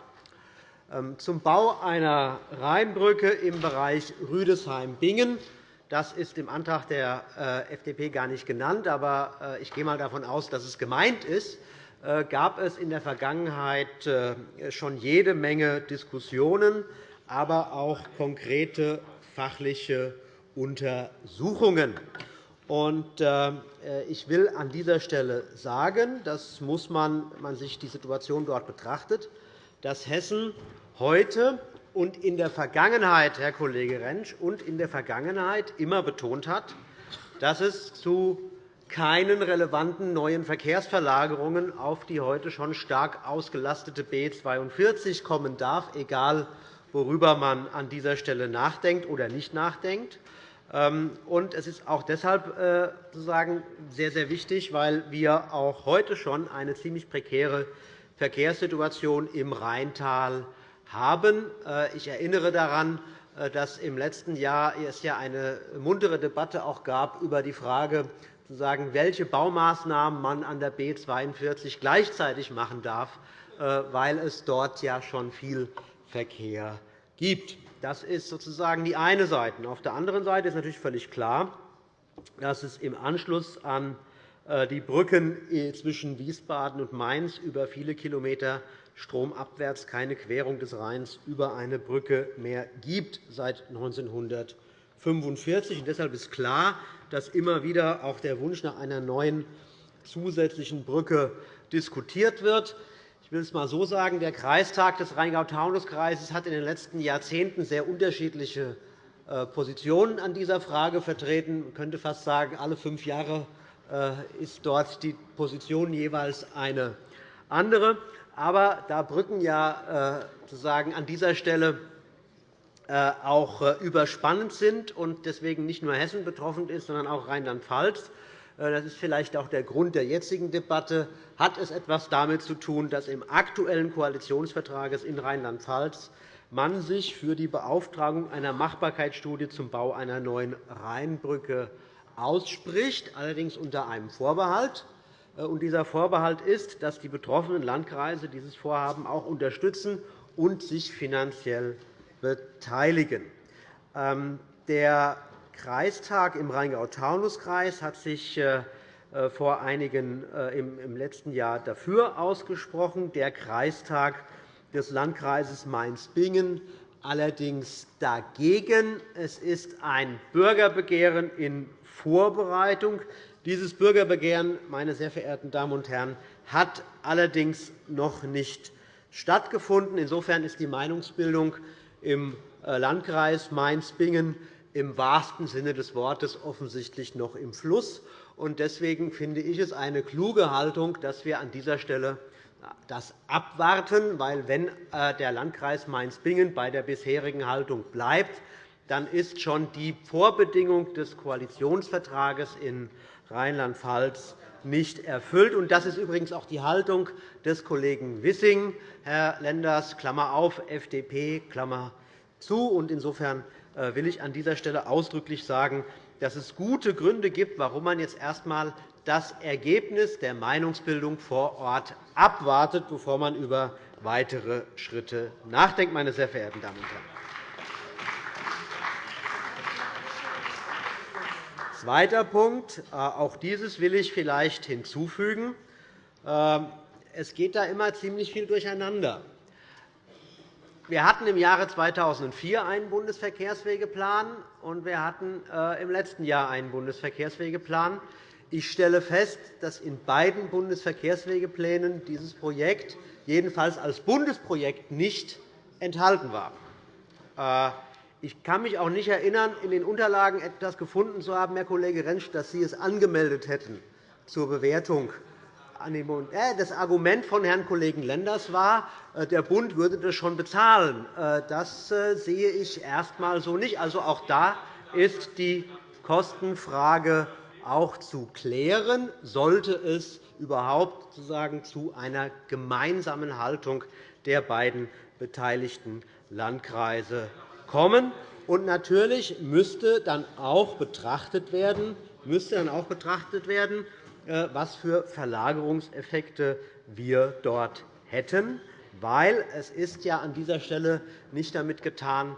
Ähm, zum Bau einer Rheinbrücke im Bereich Rüdesheim-Bingen Das ist im Antrag der äh, FDP gar nicht genannt, aber äh, ich gehe einmal davon aus, dass es gemeint ist gab es in der Vergangenheit schon jede Menge Diskussionen, aber auch konkrete fachliche Untersuchungen. Ich will an dieser Stelle sagen, das muss man, wenn man sich die Situation dort betrachtet, dass Hessen heute und in der Vergangenheit, Herr Kollege Rentsch, und in der Vergangenheit immer betont hat, dass es zu keinen relevanten neuen Verkehrsverlagerungen auf die heute schon stark ausgelastete B 42 kommen darf, egal worüber man an dieser Stelle nachdenkt oder nicht nachdenkt. Ähm, es ist auch deshalb äh, sehr, sehr wichtig, weil wir auch heute schon eine ziemlich prekäre Verkehrssituation im Rheintal haben. Äh, ich erinnere daran, äh, dass im letzten Jahr es ja eine muntere Debatte auch gab über die Frage, welche Baumaßnahmen man an der B 42 gleichzeitig machen darf, äh, weil es dort ja schon viel Verkehr gibt. Das ist sozusagen die eine Seite. Auf der anderen Seite ist natürlich völlig klar, dass es im Anschluss an die Brücken zwischen Wiesbaden und Mainz über viele Kilometer stromabwärts keine Querung des Rheins über eine Brücke mehr gibt seit 1945. Deshalb ist klar, dass immer wieder auch der Wunsch nach einer neuen zusätzlichen Brücke diskutiert wird. Ich will es einmal so sagen. Der Kreistag des Rheingau-Taunus-Kreises hat in den letzten Jahrzehnten sehr unterschiedliche äh, Positionen an dieser Frage vertreten. Man könnte fast sagen, alle fünf Jahre äh, ist dort die Position jeweils eine andere. Aber da Brücken ja äh, sozusagen an dieser Stelle äh, auch äh, überspannend sind und deswegen nicht nur Hessen betroffen ist, sondern auch Rheinland-Pfalz, das ist vielleicht auch der Grund der jetzigen Debatte, hat es etwas damit zu tun, dass im aktuellen Koalitionsvertrag in Rheinland-Pfalz man sich für die Beauftragung einer Machbarkeitsstudie zum Bau einer neuen Rheinbrücke ausspricht, allerdings unter einem Vorbehalt. Äh, dieser Vorbehalt ist, dass die betroffenen Landkreise dieses Vorhaben auch unterstützen und sich finanziell beteiligen. Ähm, der Kreistag im Rheingau-Taunus-Kreis hat sich äh, äh, vor einigen, im letzten Jahr dafür ausgesprochen, der Kreistag des Landkreises Mainz-Bingen allerdings dagegen. Es ist ein Bürgerbegehren in Vorbereitung. Dieses Bürgerbegehren, meine sehr verehrten Damen und Herren, hat allerdings noch nicht stattgefunden. Insofern ist die Meinungsbildung im äh, Landkreis Mainz-Bingen im wahrsten Sinne des Wortes offensichtlich noch im Fluss. Deswegen finde ich es eine kluge Haltung, dass wir an dieser Stelle das abwarten. weil Wenn äh, der Landkreis Mainz-Bingen bei der bisherigen Haltung bleibt, dann ist schon die Vorbedingung des Koalitionsvertrages in Rheinland-Pfalz nicht erfüllt. Das ist übrigens auch die Haltung des Kollegen Wissing, Herr Lenders, Klammer auf, FDP, Klammer zu. Insofern äh, will ich an dieser Stelle ausdrücklich sagen, dass es gute Gründe gibt, warum man jetzt erst einmal das Ergebnis der Meinungsbildung vor Ort abwartet, bevor man über weitere Schritte nachdenkt. Meine sehr verehrten Damen und Herren. Zweiter Punkt. Äh, auch dieses will ich vielleicht hinzufügen. Ähm, es geht da immer ziemlich viel durcheinander. Wir hatten im Jahre 2004 einen Bundesverkehrswegeplan, und wir hatten äh, im letzten Jahr einen Bundesverkehrswegeplan. Ich stelle fest, dass in beiden Bundesverkehrswegeplänen dieses Projekt jedenfalls als Bundesprojekt nicht enthalten war. Ich kann mich auch nicht erinnern, in den Unterlagen etwas gefunden zu haben, Herr Kollege Rentsch, dass Sie es angemeldet hätten zur Bewertung. Äh, das Argument von Herrn Kollegen Lenders war, äh, der Bund würde das schon bezahlen. Äh, das sehe ich erst einmal so nicht. Also auch da ist die Kostenfrage auch zu klären, sollte es überhaupt zu einer gemeinsamen Haltung der beiden beteiligten Landkreise kommen. Und natürlich müsste dann auch betrachtet werden, müsste dann auch betrachtet werden äh, was für Verlagerungseffekte wir dort hätten. Weil es ist ja an dieser Stelle nicht damit getan,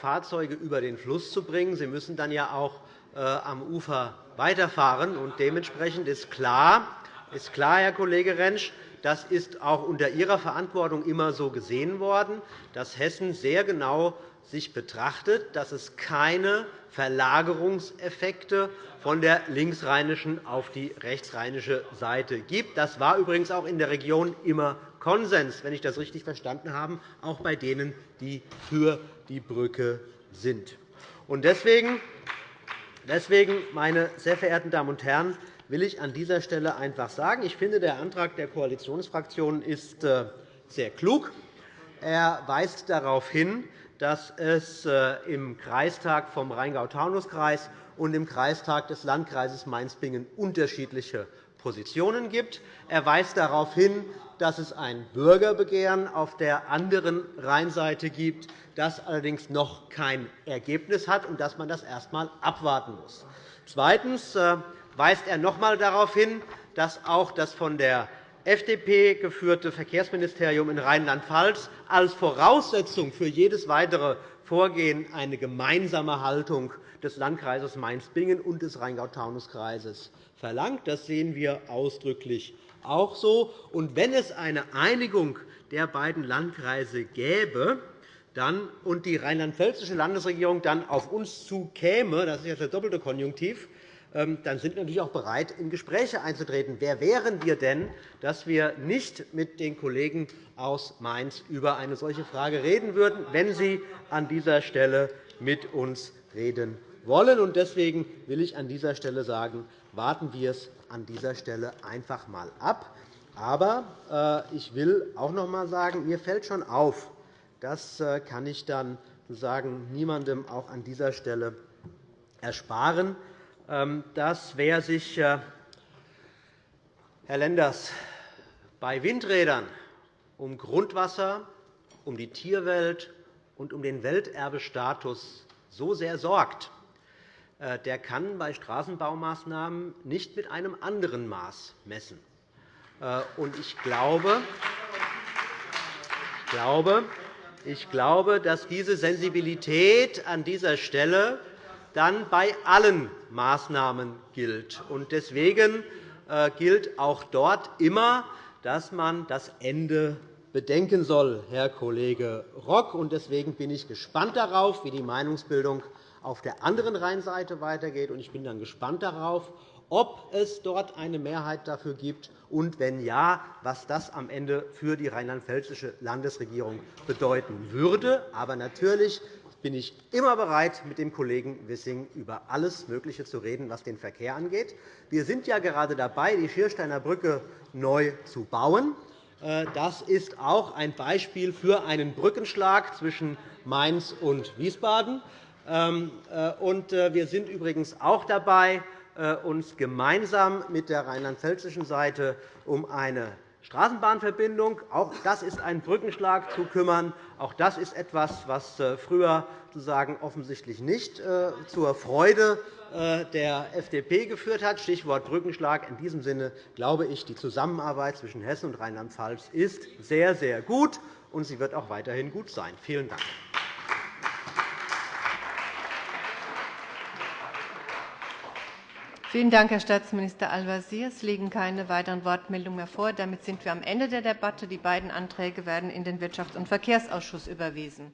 Fahrzeuge über den Fluss zu bringen. Sie müssen dann ja auch äh, am Ufer weiterfahren. Und dementsprechend ist klar, ist klar, Herr Kollege Rentsch, das ist auch unter Ihrer Verantwortung immer so gesehen worden, dass Hessen sehr genau sich betrachtet, dass es keine Verlagerungseffekte von der linksrheinischen auf die rechtsrheinische Seite gibt. Das war übrigens auch in der Region immer Konsens, wenn ich das richtig verstanden habe, auch bei denen, die für die Brücke sind. Deswegen, meine sehr verehrten Damen und Herren, will ich an dieser Stelle einfach sagen, ich finde, der Antrag der Koalitionsfraktionen ist äh, sehr klug. Er weist darauf hin, dass es äh, im Kreistag vom Rheingau-Taunus-Kreis und im Kreistag des Landkreises Mainz-Bingen unterschiedliche Positionen gibt. Er weist darauf hin, dass es ein Bürgerbegehren auf der anderen Rheinseite gibt, das allerdings noch kein Ergebnis hat und dass man das erst einmal abwarten muss. Zweitens äh, weist er noch einmal darauf hin, dass auch das von der FDP geführte Verkehrsministerium in Rheinland-Pfalz als Voraussetzung für jedes weitere Vorgehen eine gemeinsame Haltung des Landkreises Mainz-Bingen und des Rheingau-Taunus-Kreises verlangt. Das sehen wir ausdrücklich auch so. Und wenn es eine Einigung der beiden Landkreise gäbe dann, und die rheinland-pfälzische Landesregierung dann auf uns zukäme, das ist jetzt der doppelte Konjunktiv, dann sind wir natürlich auch bereit, in Gespräche einzutreten. Wer wären wir denn, dass wir nicht mit den Kollegen aus Mainz über eine solche Frage reden würden, wenn sie an dieser Stelle mit uns reden wollen? Deswegen will ich an dieser Stelle sagen, warten wir es an dieser Stelle einfach einmal ab. Aber äh, ich will auch noch einmal sagen, mir fällt schon auf, das äh, kann ich dann sagen, niemandem auch an dieser Stelle ersparen, ähm, dass wer sich, äh, Herr Lenders, bei Windrädern um Grundwasser, um die Tierwelt und um den Welterbestatus so sehr sorgt, äh, der kann bei Straßenbaumaßnahmen nicht mit einem anderen Maß messen. Äh, ich glaube, ich glaube, dass diese Sensibilität an dieser Stelle dann bei allen Maßnahmen gilt. Deswegen äh, gilt auch dort immer, dass man das Ende bedenken soll, Herr Kollege Rock. Deswegen bin ich gespannt darauf, wie die Meinungsbildung auf der anderen Rheinseite weitergeht. Ich bin dann gespannt darauf, ob es dort eine Mehrheit dafür gibt und, wenn ja, was das am Ende für die rheinland-pfälzische Landesregierung bedeuten würde. Aber natürlich bin ich immer bereit, mit dem Kollegen Wissing über alles Mögliche zu reden, was den Verkehr angeht. Wir sind ja gerade dabei, die Schiersteiner Brücke neu zu bauen. Äh, das ist auch ein Beispiel für einen Brückenschlag zwischen Mainz und Wiesbaden. Ähm, äh, äh, wir sind übrigens auch dabei, uns gemeinsam mit der rheinland-pfälzischen Seite um eine Straßenbahnverbindung, auch das ist ein Brückenschlag, zu kümmern. Auch das ist etwas, was früher sozusagen offensichtlich nicht zur Freude der FDP geführt hat. Stichwort Brückenschlag. In diesem Sinne glaube ich, die Zusammenarbeit zwischen Hessen und Rheinland-Pfalz ist sehr, sehr gut, und sie wird auch weiterhin gut sein. Vielen Dank. Vielen Dank, Herr Staatsminister Al-Wazir. Es liegen keine weiteren Wortmeldungen mehr vor. Damit sind wir am Ende der Debatte. Die beiden Anträge werden in den Wirtschafts- und Verkehrsausschuss überwiesen.